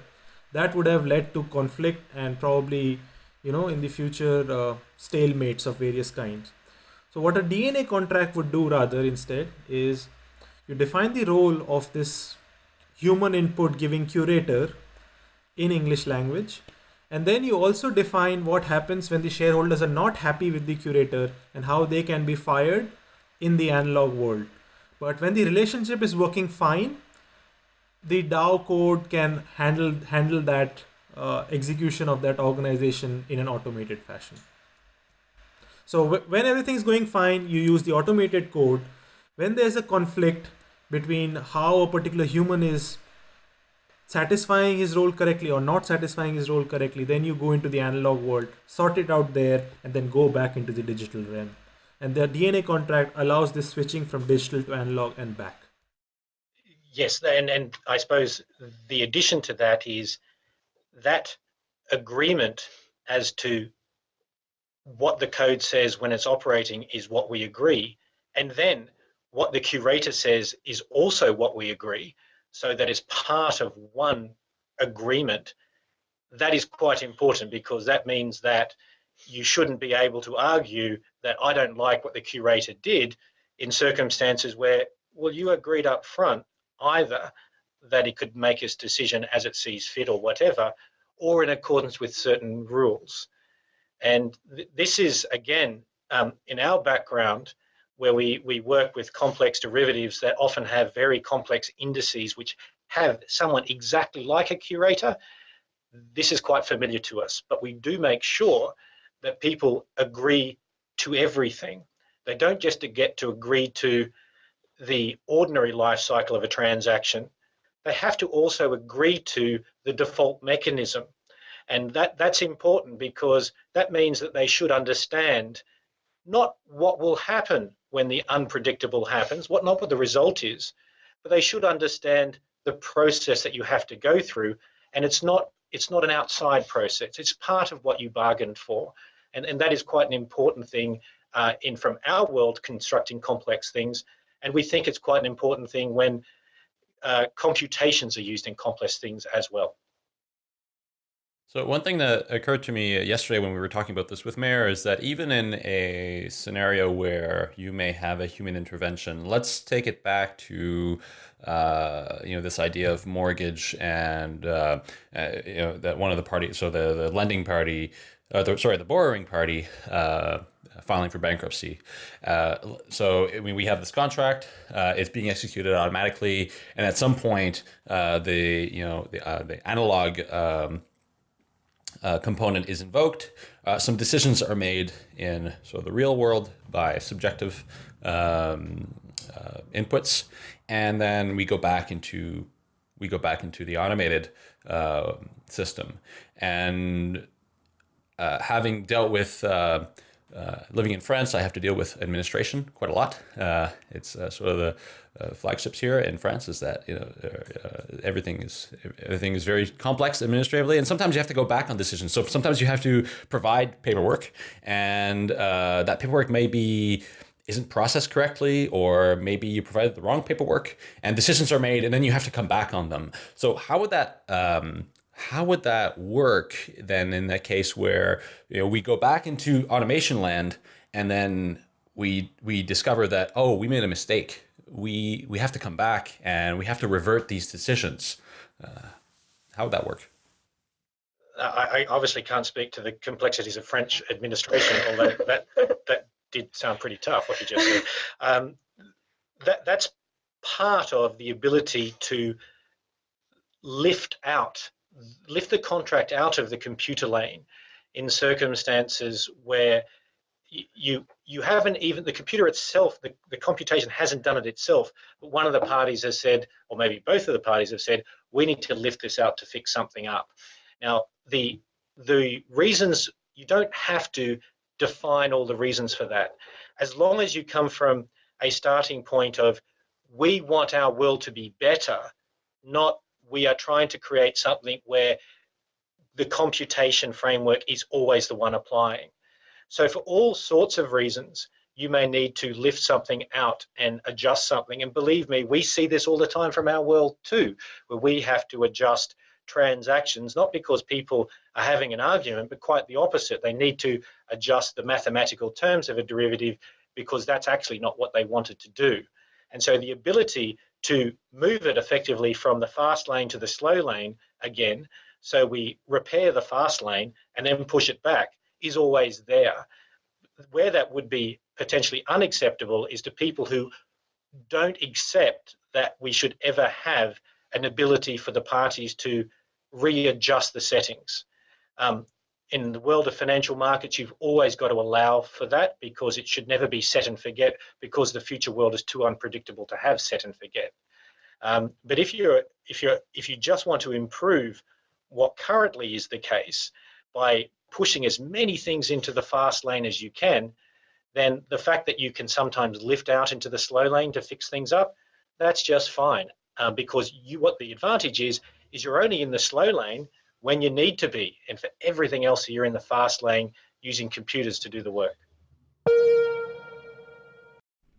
that would have led to conflict and probably you know in the future uh, stalemates of various kinds. So what a dna contract would do rather instead is you define the role of this human input giving curator in english language and then you also define what happens when the shareholders are not happy with the curator and how they can be fired in the analog world. But when the relationship is working fine the DAO code can handle handle that uh, execution of that organization in an automated fashion. So when everything is going fine, you use the automated code. When there's a conflict between how a particular human is satisfying his role correctly or not satisfying his role correctly, then you go into the analog world, sort it out there, and then go back into the digital realm. And the DNA contract allows this switching from digital to analog and back. Yes, and, and I suppose the addition to that is that agreement as to what the code says when it's operating is what we agree. And then what the curator says is also what we agree so that is part of one agreement, that is quite important because that means that you shouldn't be able to argue that I don't like what the curator did in circumstances where, well, you agreed up front either that it could make its decision as it sees fit or whatever, or in accordance with certain rules. And th this is, again, um, in our background, where we, we work with complex derivatives that often have very complex indices which have someone exactly like a curator, this is quite familiar to us. But we do make sure that people agree to everything. They don't just get to agree to the ordinary life cycle of a transaction. They have to also agree to the default mechanism. And that, that's important because that means that they should understand not what will happen when the unpredictable happens, what not what the result is, but they should understand the process that you have to go through. And it's not it's not an outside process. It's part of what you bargained for. And, and that is quite an important thing uh, in from our world constructing complex things. And we think it's quite an important thing when uh, computations are used in complex things as well. So one thing that occurred to me yesterday when we were talking about this with Meher is that even in a scenario where you may have a human intervention, let's take it back to uh, you know this idea of mortgage and uh, uh, you know that one of the parties, so the the lending party, uh, the, sorry, the borrowing party uh, filing for bankruptcy. Uh, so I mean, we have this contract; uh, it's being executed automatically, and at some point, uh, the you know the, uh, the analog um, component is invoked. Some decisions are made in of the real world by subjective um, inputs, and then we go back into we go back into the automated system. And uh, having dealt with uh, uh, living in France, I have to deal with administration quite a lot. Uh, it's uh, sort of the flagships here in France is that you know everything is everything is very complex administratively, and sometimes you have to go back on decisions. So sometimes you have to provide paperwork, and that paperwork may be isn't processed correctly, or maybe you provided the wrong paperwork, and decisions are made, and then you have to come back on them. So how would that um, how would that work then in that case where you know we go back into automation land and then we we discover that oh we made a mistake. We we have to come back and we have to revert these decisions. Uh, how would that work? I, I, obviously can't speak to the complexities of French administration, although that that did sound pretty tough what you just said. Um, that that's part of the ability to lift out lift the contract out of the computer lane in circumstances where you you haven't even the computer itself the, the computation hasn't done it itself but one of the parties has said or maybe both of the parties have said we need to lift this out to fix something up. Now the the reasons you don't have to define all the reasons for that. As long as you come from a starting point of we want our world to be better not we are trying to create something where the computation framework is always the one applying. So for all sorts of reasons, you may need to lift something out and adjust something. And believe me, we see this all the time from our world too, where we have to adjust transactions, not because people are having an argument, but quite the opposite. They need to adjust the mathematical terms of a derivative because that's actually not what they wanted to do. And so the ability to move it effectively from the fast lane to the slow lane again, so we repair the fast lane and then push it back, is always there. Where that would be potentially unacceptable is to people who don't accept that we should ever have an ability for the parties to readjust the settings. Um, in the world of financial markets, you've always got to allow for that because it should never be set and forget because the future world is too unpredictable to have set and forget. Um, but if you're if you're if you just want to improve what currently is the case by pushing as many things into the fast lane as you can, then the fact that you can sometimes lift out into the slow lane to fix things up, that's just fine. Um, because you what the advantage is is you're only in the slow lane when you need to be, and for everything else, you're in the fast lane using computers to do the work.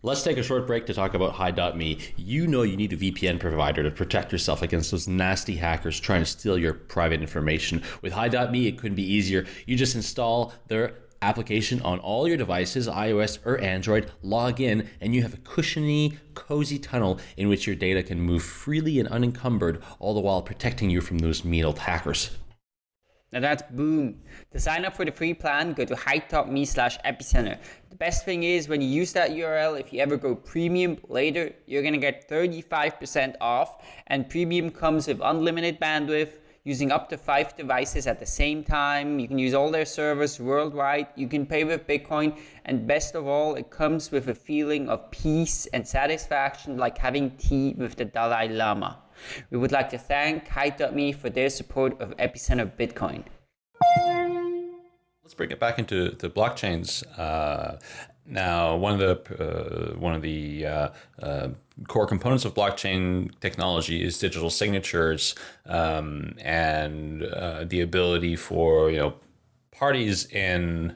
Let's take a short break to talk about Hide.me. You know you need a VPN provider to protect yourself against those nasty hackers trying to steal your private information. With Hide.me, it couldn't be easier. You just install their application on all your devices, iOS or Android, log in, and you have a cushiony, cozy tunnel in which your data can move freely and unencumbered, all the while protecting you from those mean old hackers. Now that's boom. To sign up for the free plan, go to hide.me slash epicenter. The best thing is when you use that URL, if you ever go premium later, you're gonna get 35% off and premium comes with unlimited bandwidth, using up to five devices at the same time. You can use all their servers worldwide. You can pay with Bitcoin. And best of all, it comes with a feeling of peace and satisfaction like having tea with the Dalai Lama. We would like to thank Hide.me for their support of Epicenter Bitcoin. Let's bring it back into the blockchains. Uh, now, one of the uh, one of the uh, uh, core components of blockchain technology is digital signatures um, and uh, the ability for you know parties in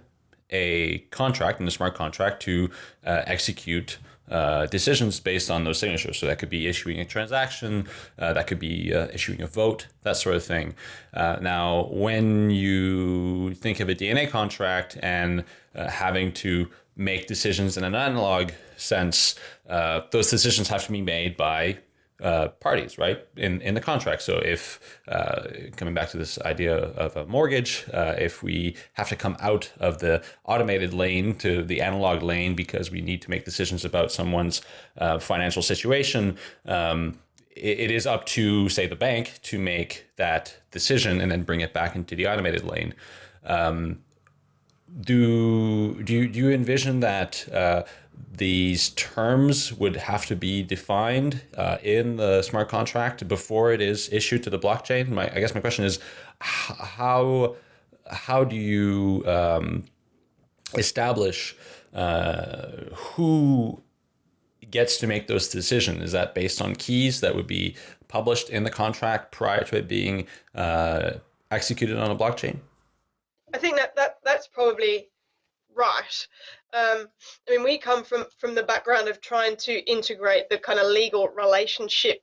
a contract in a smart contract to uh, execute uh, decisions based on those signatures. So that could be issuing a transaction, uh, that could be uh, issuing a vote, that sort of thing. Uh, now, when you think of a DNA contract and uh, having to make decisions in an analog sense, uh, those decisions have to be made by uh, parties, right, in, in the contract. So if, uh, coming back to this idea of a mortgage, uh, if we have to come out of the automated lane to the analog lane because we need to make decisions about someone's uh, financial situation, um, it, it is up to, say, the bank to make that decision and then bring it back into the automated lane. Um, do do you, do you envision that uh, these terms would have to be defined uh, in the smart contract before it is issued to the blockchain? My, I guess my question is how how do you um, establish uh, who gets to make those decisions? Is that based on keys that would be published in the contract prior to it being uh, executed on a blockchain? I think that, that that's probably right. Um, I mean, we come from from the background of trying to integrate the kind of legal relationship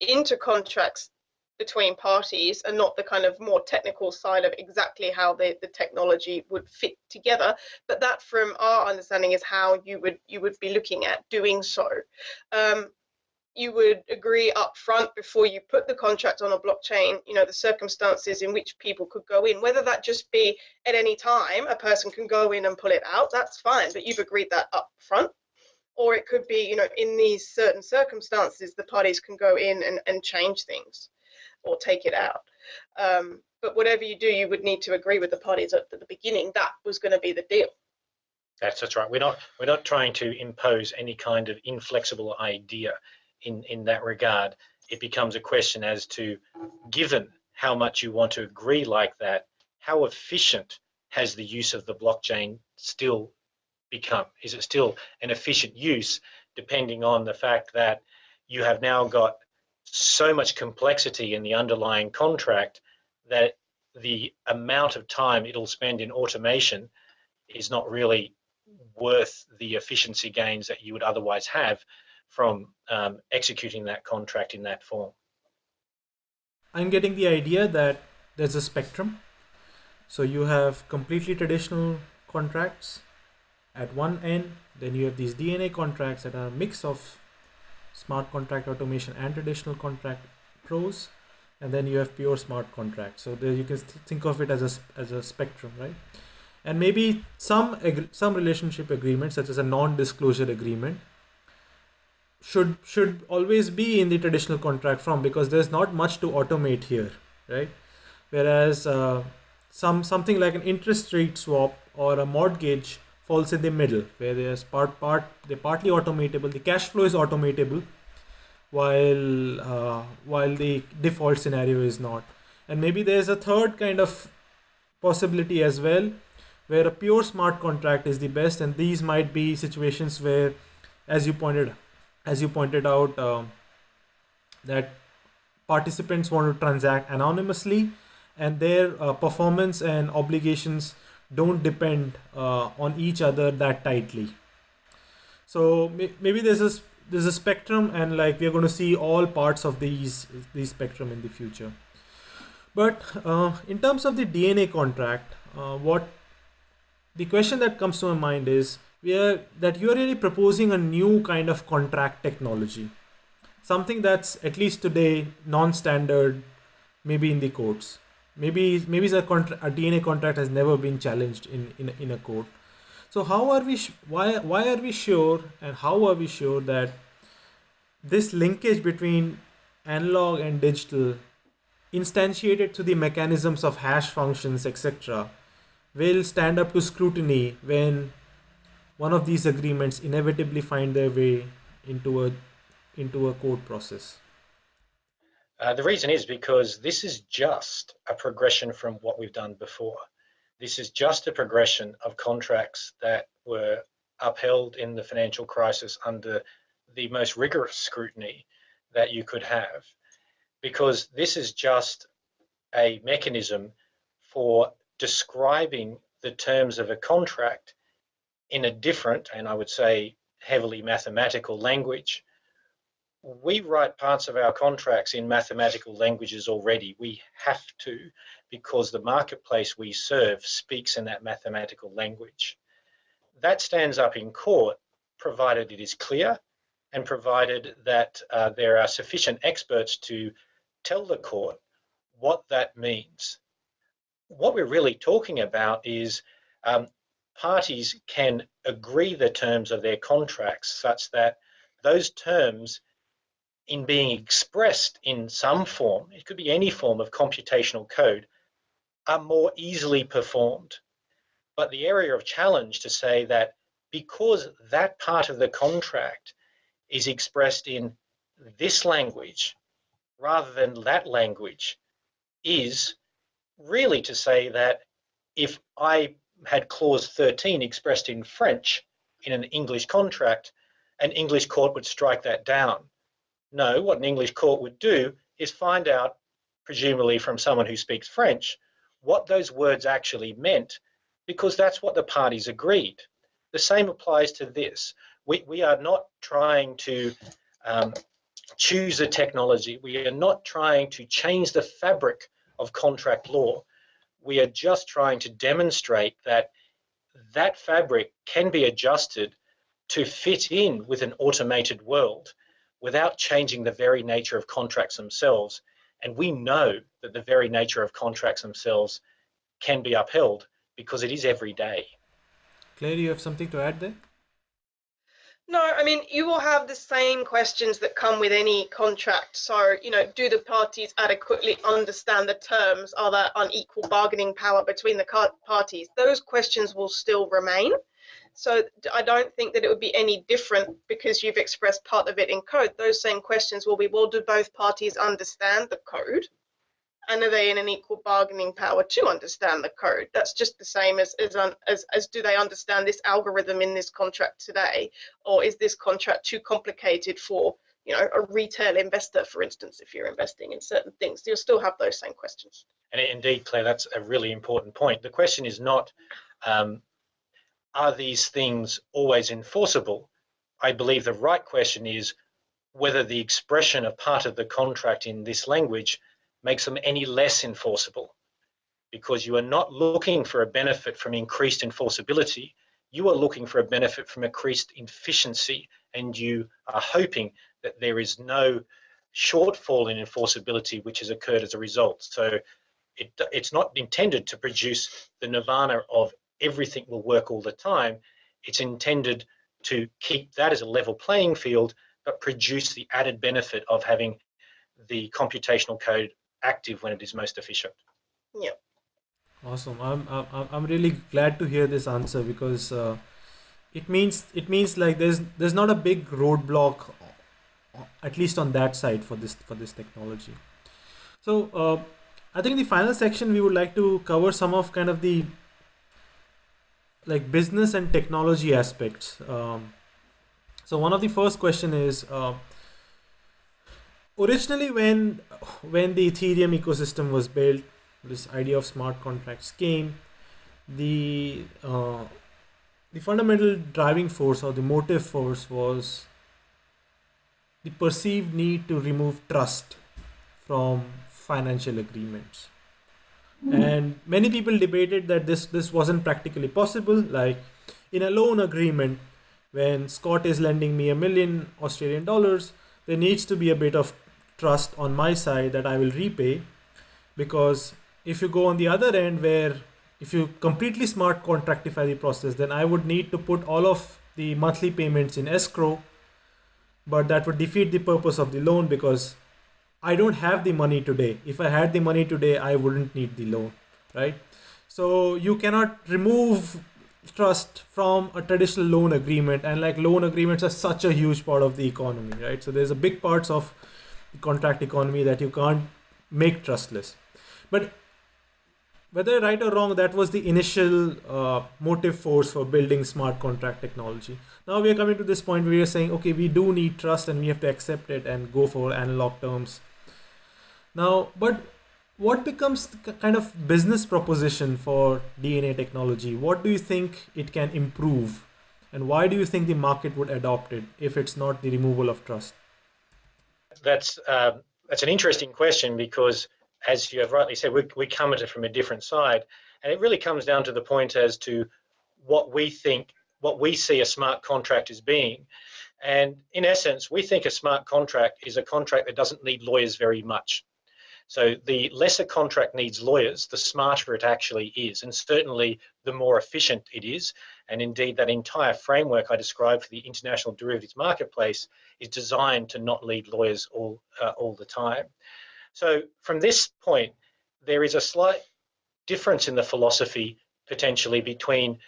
into contracts between parties and not the kind of more technical side of exactly how the, the technology would fit together but that from our understanding is how you would you would be looking at doing so um, you would agree up front before you put the contract on a blockchain, you know, the circumstances in which people could go in, whether that just be at any time a person can go in and pull it out, that's fine, but you've agreed that up front. Or it could be, you know, in these certain circumstances, the parties can go in and, and change things or take it out. Um, but whatever you do, you would need to agree with the parties at the beginning. That was going to be the deal. That's that's right. We're not we're not trying to impose any kind of inflexible idea in, in that regard, it becomes a question as to, given how much you want to agree like that, how efficient has the use of the blockchain still become? Is it still an efficient use, depending on the fact that you have now got so much complexity in the underlying contract that the amount of time it'll spend in automation is not really worth the efficiency gains that you would otherwise have from um, executing that contract in that form. I'm getting the idea that there's a spectrum. So you have completely traditional contracts at one end, then you have these DNA contracts that are a mix of smart contract automation and traditional contract prose, and then you have pure smart contracts. So there you can think of it as a, as a spectrum, right? And maybe some some relationship agreements, such as a non-disclosure agreement, should should always be in the traditional contract form because there's not much to automate here right whereas uh, some something like an interest rate swap or a mortgage falls in the middle where there's part part they're partly automatable the cash flow is automatable while uh, while the default scenario is not. And maybe there's a third kind of possibility as well, where a pure smart contract is the best, and these might be situations where, as you pointed, as you pointed out, uh, that participants want to transact anonymously, and their uh, performance and obligations don't depend uh, on each other that tightly. So maybe there's a there's a spectrum, and like we're going to see all parts of these these spectrum in the future. But uh, in terms of the DNA contract, uh, what the question that comes to my mind is we are that you are really proposing a new kind of contract technology, something that's at least today non-standard, maybe in the courts. Maybe maybe a, contra- a DNA contract has never been challenged in in, in a court. So how are we? Why why are we sure and how are we sure that this linkage between analog and digital, instantiated to the mechanisms of hash functions, etc., will stand up to scrutiny when one of these agreements inevitably find their way into a into a court process. Uh, the reason is because this is just a progression from what we've done before. This is just a progression of contracts that were upheld in the financial crisis under the most rigorous scrutiny that you could have, because this is just a mechanism for describing the terms of a contract in a different, and I would say heavily mathematical language we write parts of our contracts in mathematical languages already. We have to because the marketplace we serve speaks in that mathematical language. That stands up in court provided it is clear and provided that uh, there are sufficient experts to tell the court what that means. What we're really talking about is um, parties can agree the terms of their contracts such that those terms in being expressed in some form, it could be any form of computational code, are more easily performed. But the area of challenge to say that because that part of the contract is expressed in this language rather than that language is really to say that if I had clause 13 expressed in French in an English contract, an English court would strike that down no, what an English court would do is find out, presumably from someone who speaks French, what those words actually meant, because that's what the parties agreed. The same applies to this. We, we are not trying to um, choose a technology. We are not trying to change the fabric of contract law. We are just trying to demonstrate that that fabric can be adjusted to fit in with an automated world without changing the very nature of contracts themselves. And we know that the very nature of contracts themselves can be upheld because it is every day. Claire, you have something to add there? No, I mean, you will have the same questions that come with any contract. So, you know, do the parties adequately understand the terms? Are there unequal bargaining power between the parties? Those questions will still remain. So I don't think that it would be any different because you've expressed part of it in code. Those same questions will be, well, do both parties understand the code? And are they in an equal bargaining power to understand the code? That's just the same as, as, as, as do they understand this algorithm in this contract today? Or is this contract too complicated for you know, a retail investor, for instance, if you're investing in certain things, you'll still have those same questions. And indeed, Claire, that's a really important point. The question is not um, are these things always enforceable? I believe the right question is whether the expression of part of the contract in this language makes them any less enforceable. Because you are not looking for a benefit from increased enforceability, you are looking for a benefit from increased efficiency, and you are hoping that there is no shortfall in enforceability which has occurred as a result. So it, it's not intended to produce the nirvana of everything will work all the time. It's intended to keep that as a level playing field, but produce the added benefit of having the computational code active when it is most efficient. Yeah. Awesome. I'm I'm I'm really glad to hear this answer because uh, it means it means like there's there's not a big roadblock at least on that side for this for this technology. So uh, I think in the final section we would like to cover some of kind of the like business and technology aspects. Um, so one of the first question is uh, originally when when the Ethereum ecosystem was built, this idea of smart contracts came. The uh, the fundamental driving force or the motive force was the perceived need to remove trust from financial agreements and many people debated that this this wasn't practically possible like in a loan agreement when scott is lending me a million australian dollars there needs to be a bit of trust on my side that i will repay because if you go on the other end where if you completely smart contractify the process then i would need to put all of the monthly payments in escrow but that would defeat the purpose of the loan because I don't have the money today. If I had the money today, I wouldn't need the loan, right? So you cannot remove trust from a traditional loan agreement and like loan agreements are such a huge part of the economy right so there's a big parts of contract economy that you can't make trustless but whether right or wrong that was the initial uh, motive force for building smart contract technology now we are coming to this point where are saying okay we do need trust and we have to accept it and go for analog terms now, but what becomes the kind of business proposition for DNA technology? What do you think it can improve? And why do you think the market would adopt it if it's not the removal of trust? That's, uh, that's an interesting question because, as you have rightly said, we, we come at it from a different side. And it really comes down to the point as to what we think, what we see a smart contract as being. And in essence, we think a smart contract is a contract that doesn't need lawyers very much. So the lesser contract needs lawyers, the smarter it actually is, and certainly the more efficient it is. And indeed, that entire framework I described for the international derivatives marketplace is designed to not need lawyers all, uh, all the time. So from this point, there is a slight difference in the philosophy potentially between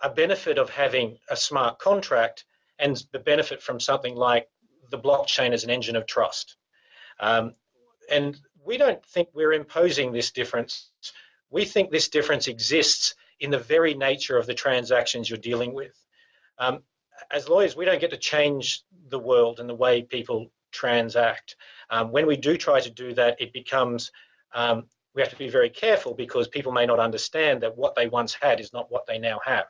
a benefit of having a smart contract and the benefit from something like the blockchain as an engine of trust. Um, and we don't think we're imposing this difference. We think this difference exists in the very nature of the transactions you're dealing with. Um, as lawyers, we don't get to change the world and the way people transact. Um, when we do try to do that, it becomes, um, we have to be very careful because people may not understand that what they once had is not what they now have.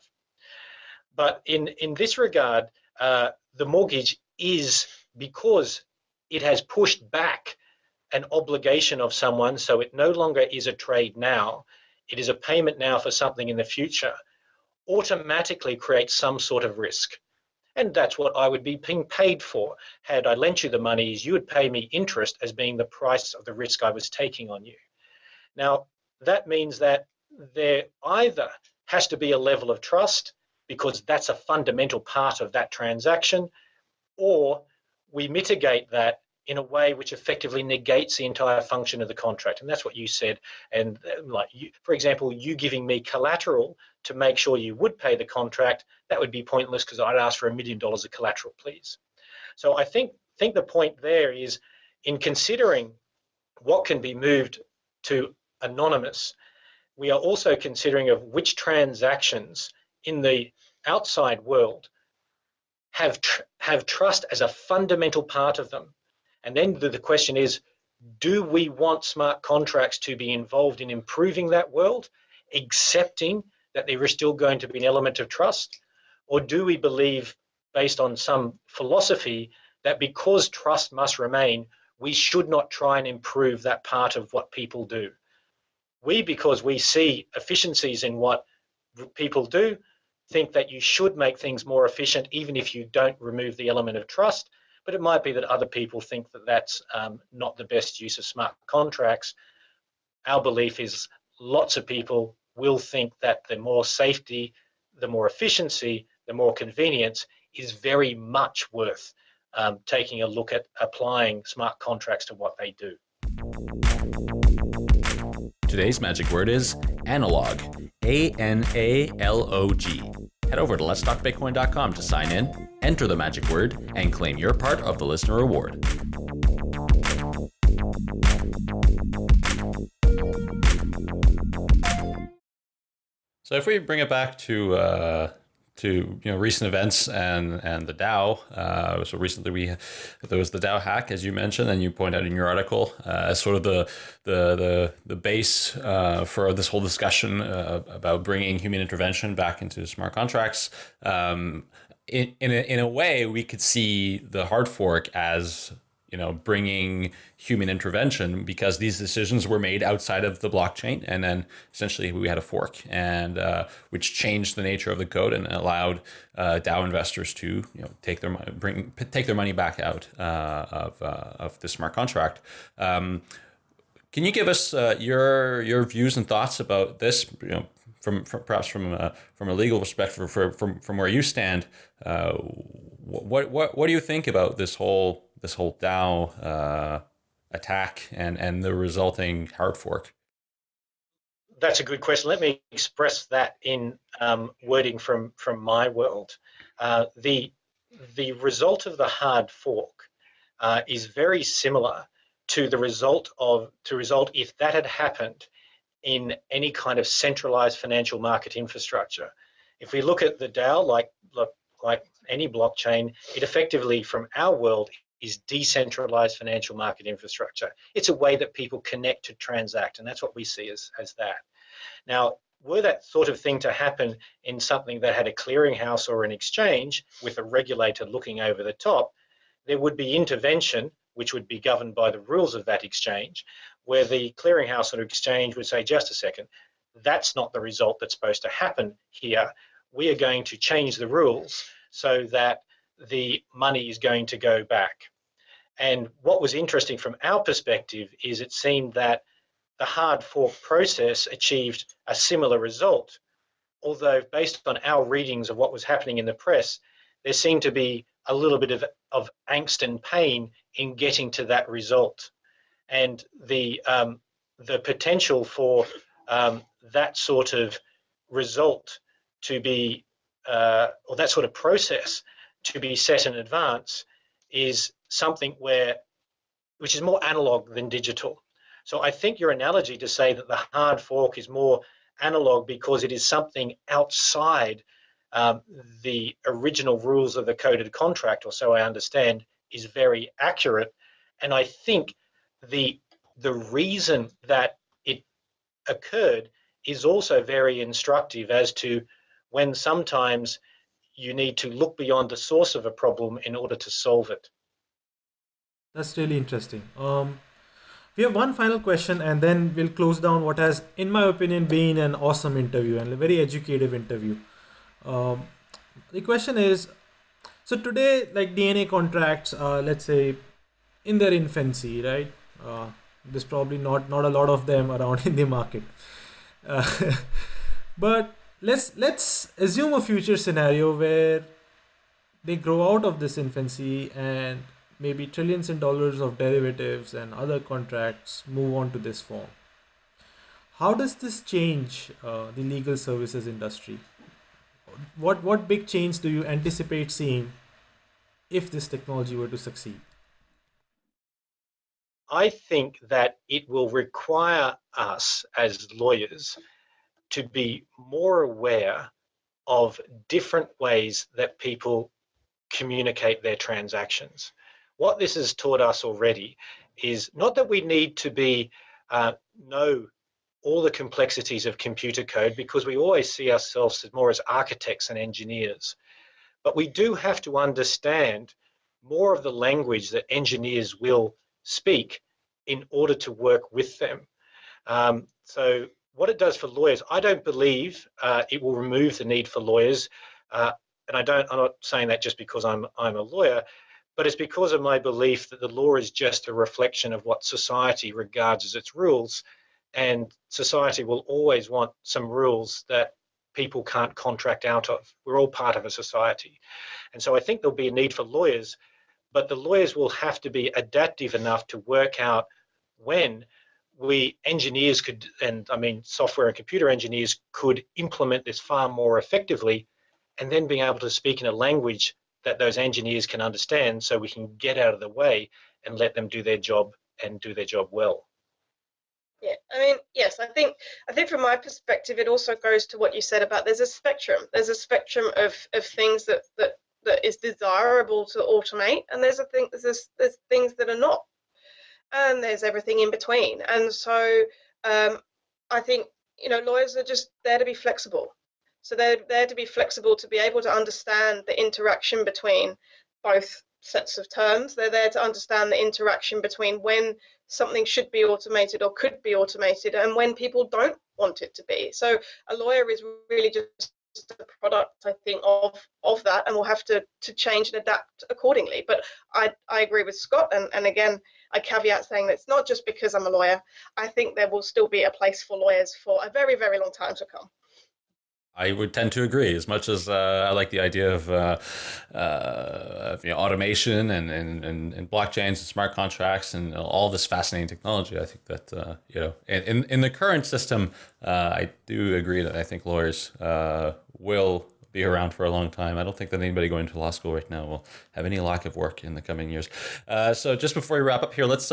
But in, in this regard, uh, the mortgage is because it has pushed back an obligation of someone, so it no longer is a trade now, it is a payment now for something in the future, automatically creates some sort of risk. And that's what I would be being paid for. Had I lent you the monies, you would pay me interest as being the price of the risk I was taking on you. Now, that means that there either has to be a level of trust because that's a fundamental part of that transaction, or we mitigate that in a way which effectively negates the entire function of the contract. And that's what you said. And uh, like, you, for example, you giving me collateral to make sure you would pay the contract, that would be pointless because I'd ask for a million dollars of collateral, please. So I think think the point there is in considering what can be moved to anonymous, we are also considering of which transactions in the outside world have tr have trust as a fundamental part of them and then the, the question is, do we want smart contracts to be involved in improving that world, accepting that there is still going to be an element of trust? Or do we believe, based on some philosophy, that because trust must remain, we should not try and improve that part of what people do? We, because we see efficiencies in what people do, think that you should make things more efficient even if you don't remove the element of trust but it might be that other people think that that's um, not the best use of smart contracts. Our belief is lots of people will think that the more safety, the more efficiency, the more convenience is very much worth um, taking a look at applying smart contracts to what they do. Today's magic word is analog. A N A L O G. Head over to letstalkbitcoin.com to sign in enter the magic word, and claim your part of the listener award. So if we bring it back to uh, to you know recent events and and the DAO. Uh, so recently we there was the DAO hack, as you mentioned, and you point out in your article uh, as sort of the the the the base uh, for this whole discussion uh, about bringing human intervention back into smart contracts. Um, in in a, in a way, we could see the hard fork as you know, bringing human intervention because these decisions were made outside of the blockchain, and then essentially we had a fork, and uh, which changed the nature of the code and allowed uh, DAO investors to you know take their money, bring take their money back out uh, of uh, of the smart contract. Um, can you give us uh, your your views and thoughts about this? You know, from, from perhaps from a, from a legal perspective, for, from from where you stand, uh, what what what do you think about this whole this whole DAO uh, attack and and the resulting hard fork? That's a good question. Let me express that in um, wording from from my world. Uh, the the result of the hard fork uh, is very similar to the result of to result if that had happened in any kind of centralized financial market infrastructure. If we look at the DAO, like like any blockchain, it effectively, from our world, is decentralized financial market infrastructure. It's a way that people connect to transact, and that's what we see as, as that. Now, were that sort of thing to happen in something that had a clearinghouse or an exchange with a regulator looking over the top, there would be intervention, which would be governed by the rules of that exchange, where the clearinghouse or exchange would say, just a second, that's not the result that's supposed to happen here. We are going to change the rules so that the money is going to go back. And what was interesting from our perspective is it seemed that the hard fork process achieved a similar result. Although, based on our readings of what was happening in the press, there seemed to be a little bit of, of angst and pain in getting to that result. And the, um, the potential for um, that sort of result to be, uh, or that sort of process to be set in advance is something where which is more analog than digital. So I think your analogy to say that the hard fork is more analog because it is something outside um, the original rules of the coded contract, or so I understand, is very accurate. And I think the the reason that it occurred is also very instructive as to when sometimes you need to look beyond the source of a problem in order to solve it. That's really interesting. Um, we have one final question and then we'll close down what has, in my opinion, been an awesome interview and a very educative interview. Um, the question is so today, like DNA contracts, uh, let's say in their infancy, right? Uh, there's probably not not a lot of them around in the market. Uh, but let's let's assume a future scenario where they grow out of this infancy and maybe trillions in dollars of derivatives and other contracts move on to this form. How does this change uh, the legal services industry? What what big change do you anticipate seeing if this technology were to succeed? I think that it will require us as lawyers to be more aware of different ways that people communicate their transactions. What this has taught us already is not that we need to be uh, know all the complexities of computer code because we always see ourselves more as architects and engineers, but we do have to understand more of the language that engineers will speak in order to work with them. Um, so what it does for lawyers, I don't believe uh, it will remove the need for lawyers. Uh, and I don't, I'm not saying that just because I'm, I'm a lawyer, but it's because of my belief that the law is just a reflection of what society regards as its rules. And society will always want some rules that people can't contract out of. We're all part of a society. And so I think there'll be a need for lawyers, but the lawyers will have to be adaptive enough to work out when we engineers could, and I mean software and computer engineers could implement this far more effectively, and then being able to speak in a language that those engineers can understand so we can get out of the way and let them do their job and do their job well. Yeah, I mean, yes, I think I think from my perspective, it also goes to what you said about there's a spectrum. There's a spectrum of, of things that, that that is desirable to automate, and there's a thing there's there's things that are not, and there's everything in between. And so um, I think you know lawyers are just there to be flexible. So they're there to be flexible to be able to understand the interaction between both sets of terms. They're there to understand the interaction between when something should be automated or could be automated and when people don't want it to be. So a lawyer is really just a product, I think, of of that, and we'll have to to change and adapt accordingly. But I I agree with Scott, and and again, I caveat saying that it's not just because I'm a lawyer. I think there will still be a place for lawyers for a very very long time to come. I would tend to agree. As much as uh, I like the idea of, uh, uh, you know, automation and, and, and, and, blockchains and smart contracts and all this fascinating technology, I think that uh, you know in, in the current system, uh, I do agree that I think lawyers uh, will be around for a long time. I don't think that anybody going to law school right now will have any lack of work in the coming years. so just before we wrap up here, let's.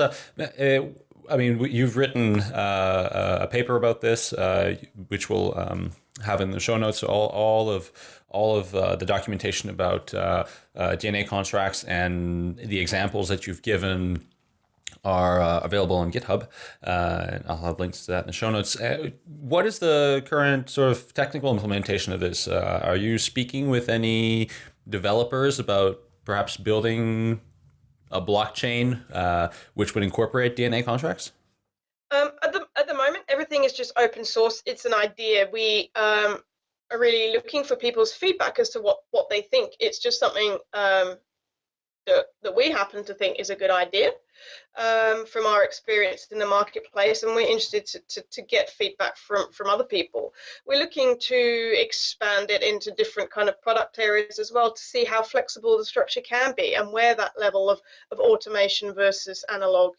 I mean, you've written a paper about this, which we'll Um, have in the show notes all, all of all of uh, the documentation about uh, uh, DNA contracts and the examples that you've given are uh, available on GitHub. Uh, I'll have links to that in the show notes. Uh, what is the current sort of technical implementation of this? are you speaking with any developers about perhaps building a blockchain which would incorporate DNA contracts? Um, at the at the moment, everything is just open source. It's an idea. We um, are really looking for people's feedback as to what what they think. It's just something um, that that we happen to think is a good idea um, from our experience in the marketplace, and we're interested to, to, to get feedback from from other people. We're looking to expand it into different kind of product areas as well to see how flexible the structure can be and where that level of of automation versus analog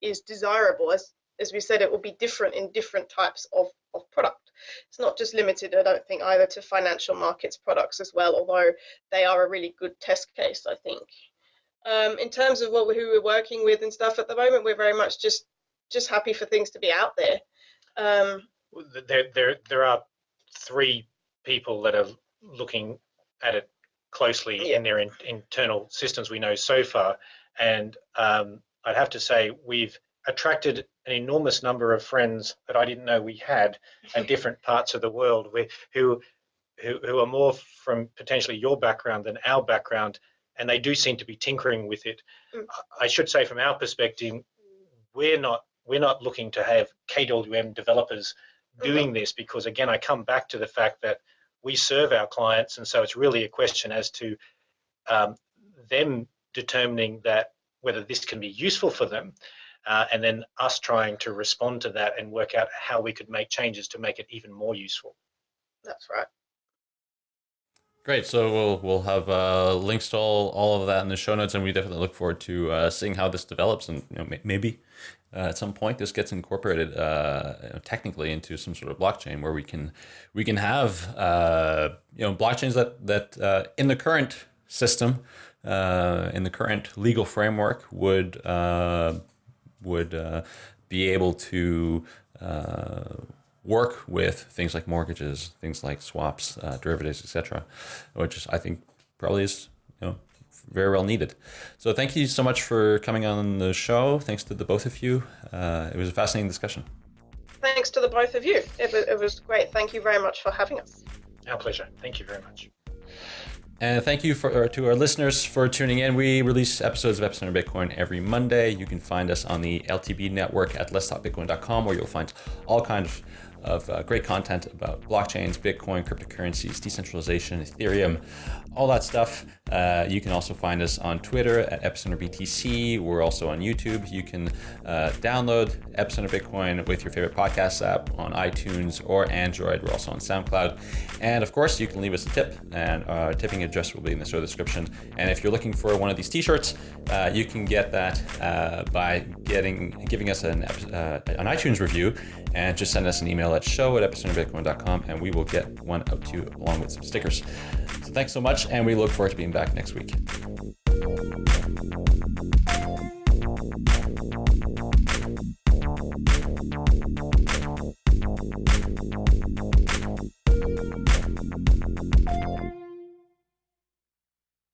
is desirable as as we said, it will be different in different types of, of product. It's not just limited, I don't think, either to financial markets products as well, although they are a really good test case, I think. Um, in terms of what who we're working with and stuff at the moment, we're very much just just happy for things to be out there. Um, there, there, there are three people that are looking at it closely yeah. in their in, internal systems we know so far, and um, I'd have to say we've attracted an enormous number of friends that I didn't know we had in different parts of the world who, who, who are more from potentially your background than our background, and they do seem to be tinkering with it. Mm. I should say, from our perspective, we're not we're not looking to have KWM developers doing mm-hmm. this because again, I come back to the fact that we serve our clients, and so it's really a question as to um, them determining that whether this can be useful for them uh, and then us trying to respond to that and work out how we could make changes to make it even more useful. That's right. Great. So we'll we'll have uh, links to all, all of that in the show notes, and we definitely look forward to uh, seeing how this develops, and you know, maybe uh, at some point this gets incorporated uh, technically into some sort of blockchain where we can we can have uh, you know blockchains that that uh, in the current system in the current legal framework would would uh, be able to uh, work with things like mortgages, things like swaps, uh, derivatives, etc., which I think probably is you know very well needed. So thank you so much for coming on the show. Thanks to the both of you. Uh, it was a fascinating discussion. Thanks to the both of you. It was, it was great. Thank you very much for having us. Our pleasure. Thank you very much. And thank you for, to our listeners for tuning in. We release episodes of Epicenter Bitcoin every Monday. You can find us on the LTB network at letstalkbitcoin.com where you'll find all kinds of of uh, great content about blockchains, Bitcoin, cryptocurrencies, decentralization, Ethereum, all that stuff. Uh, you can also find us on Twitter at EpicenterBTC. We're also on YouTube. You can uh, download Epicenter Bitcoin with your favorite podcast app on iTunes or Android. We're also on SoundCloud. And of course, you can leave us a tip, and our tipping address will be in the show description. And if you're looking for one of these t-shirts, uh, you can get that uh, by getting giving us an, uh, an iTunes review and just send us an email at show at epicenterbitcoin.com and we will get one out to you along with some stickers. Thanks so much, and we look forward to being back next week.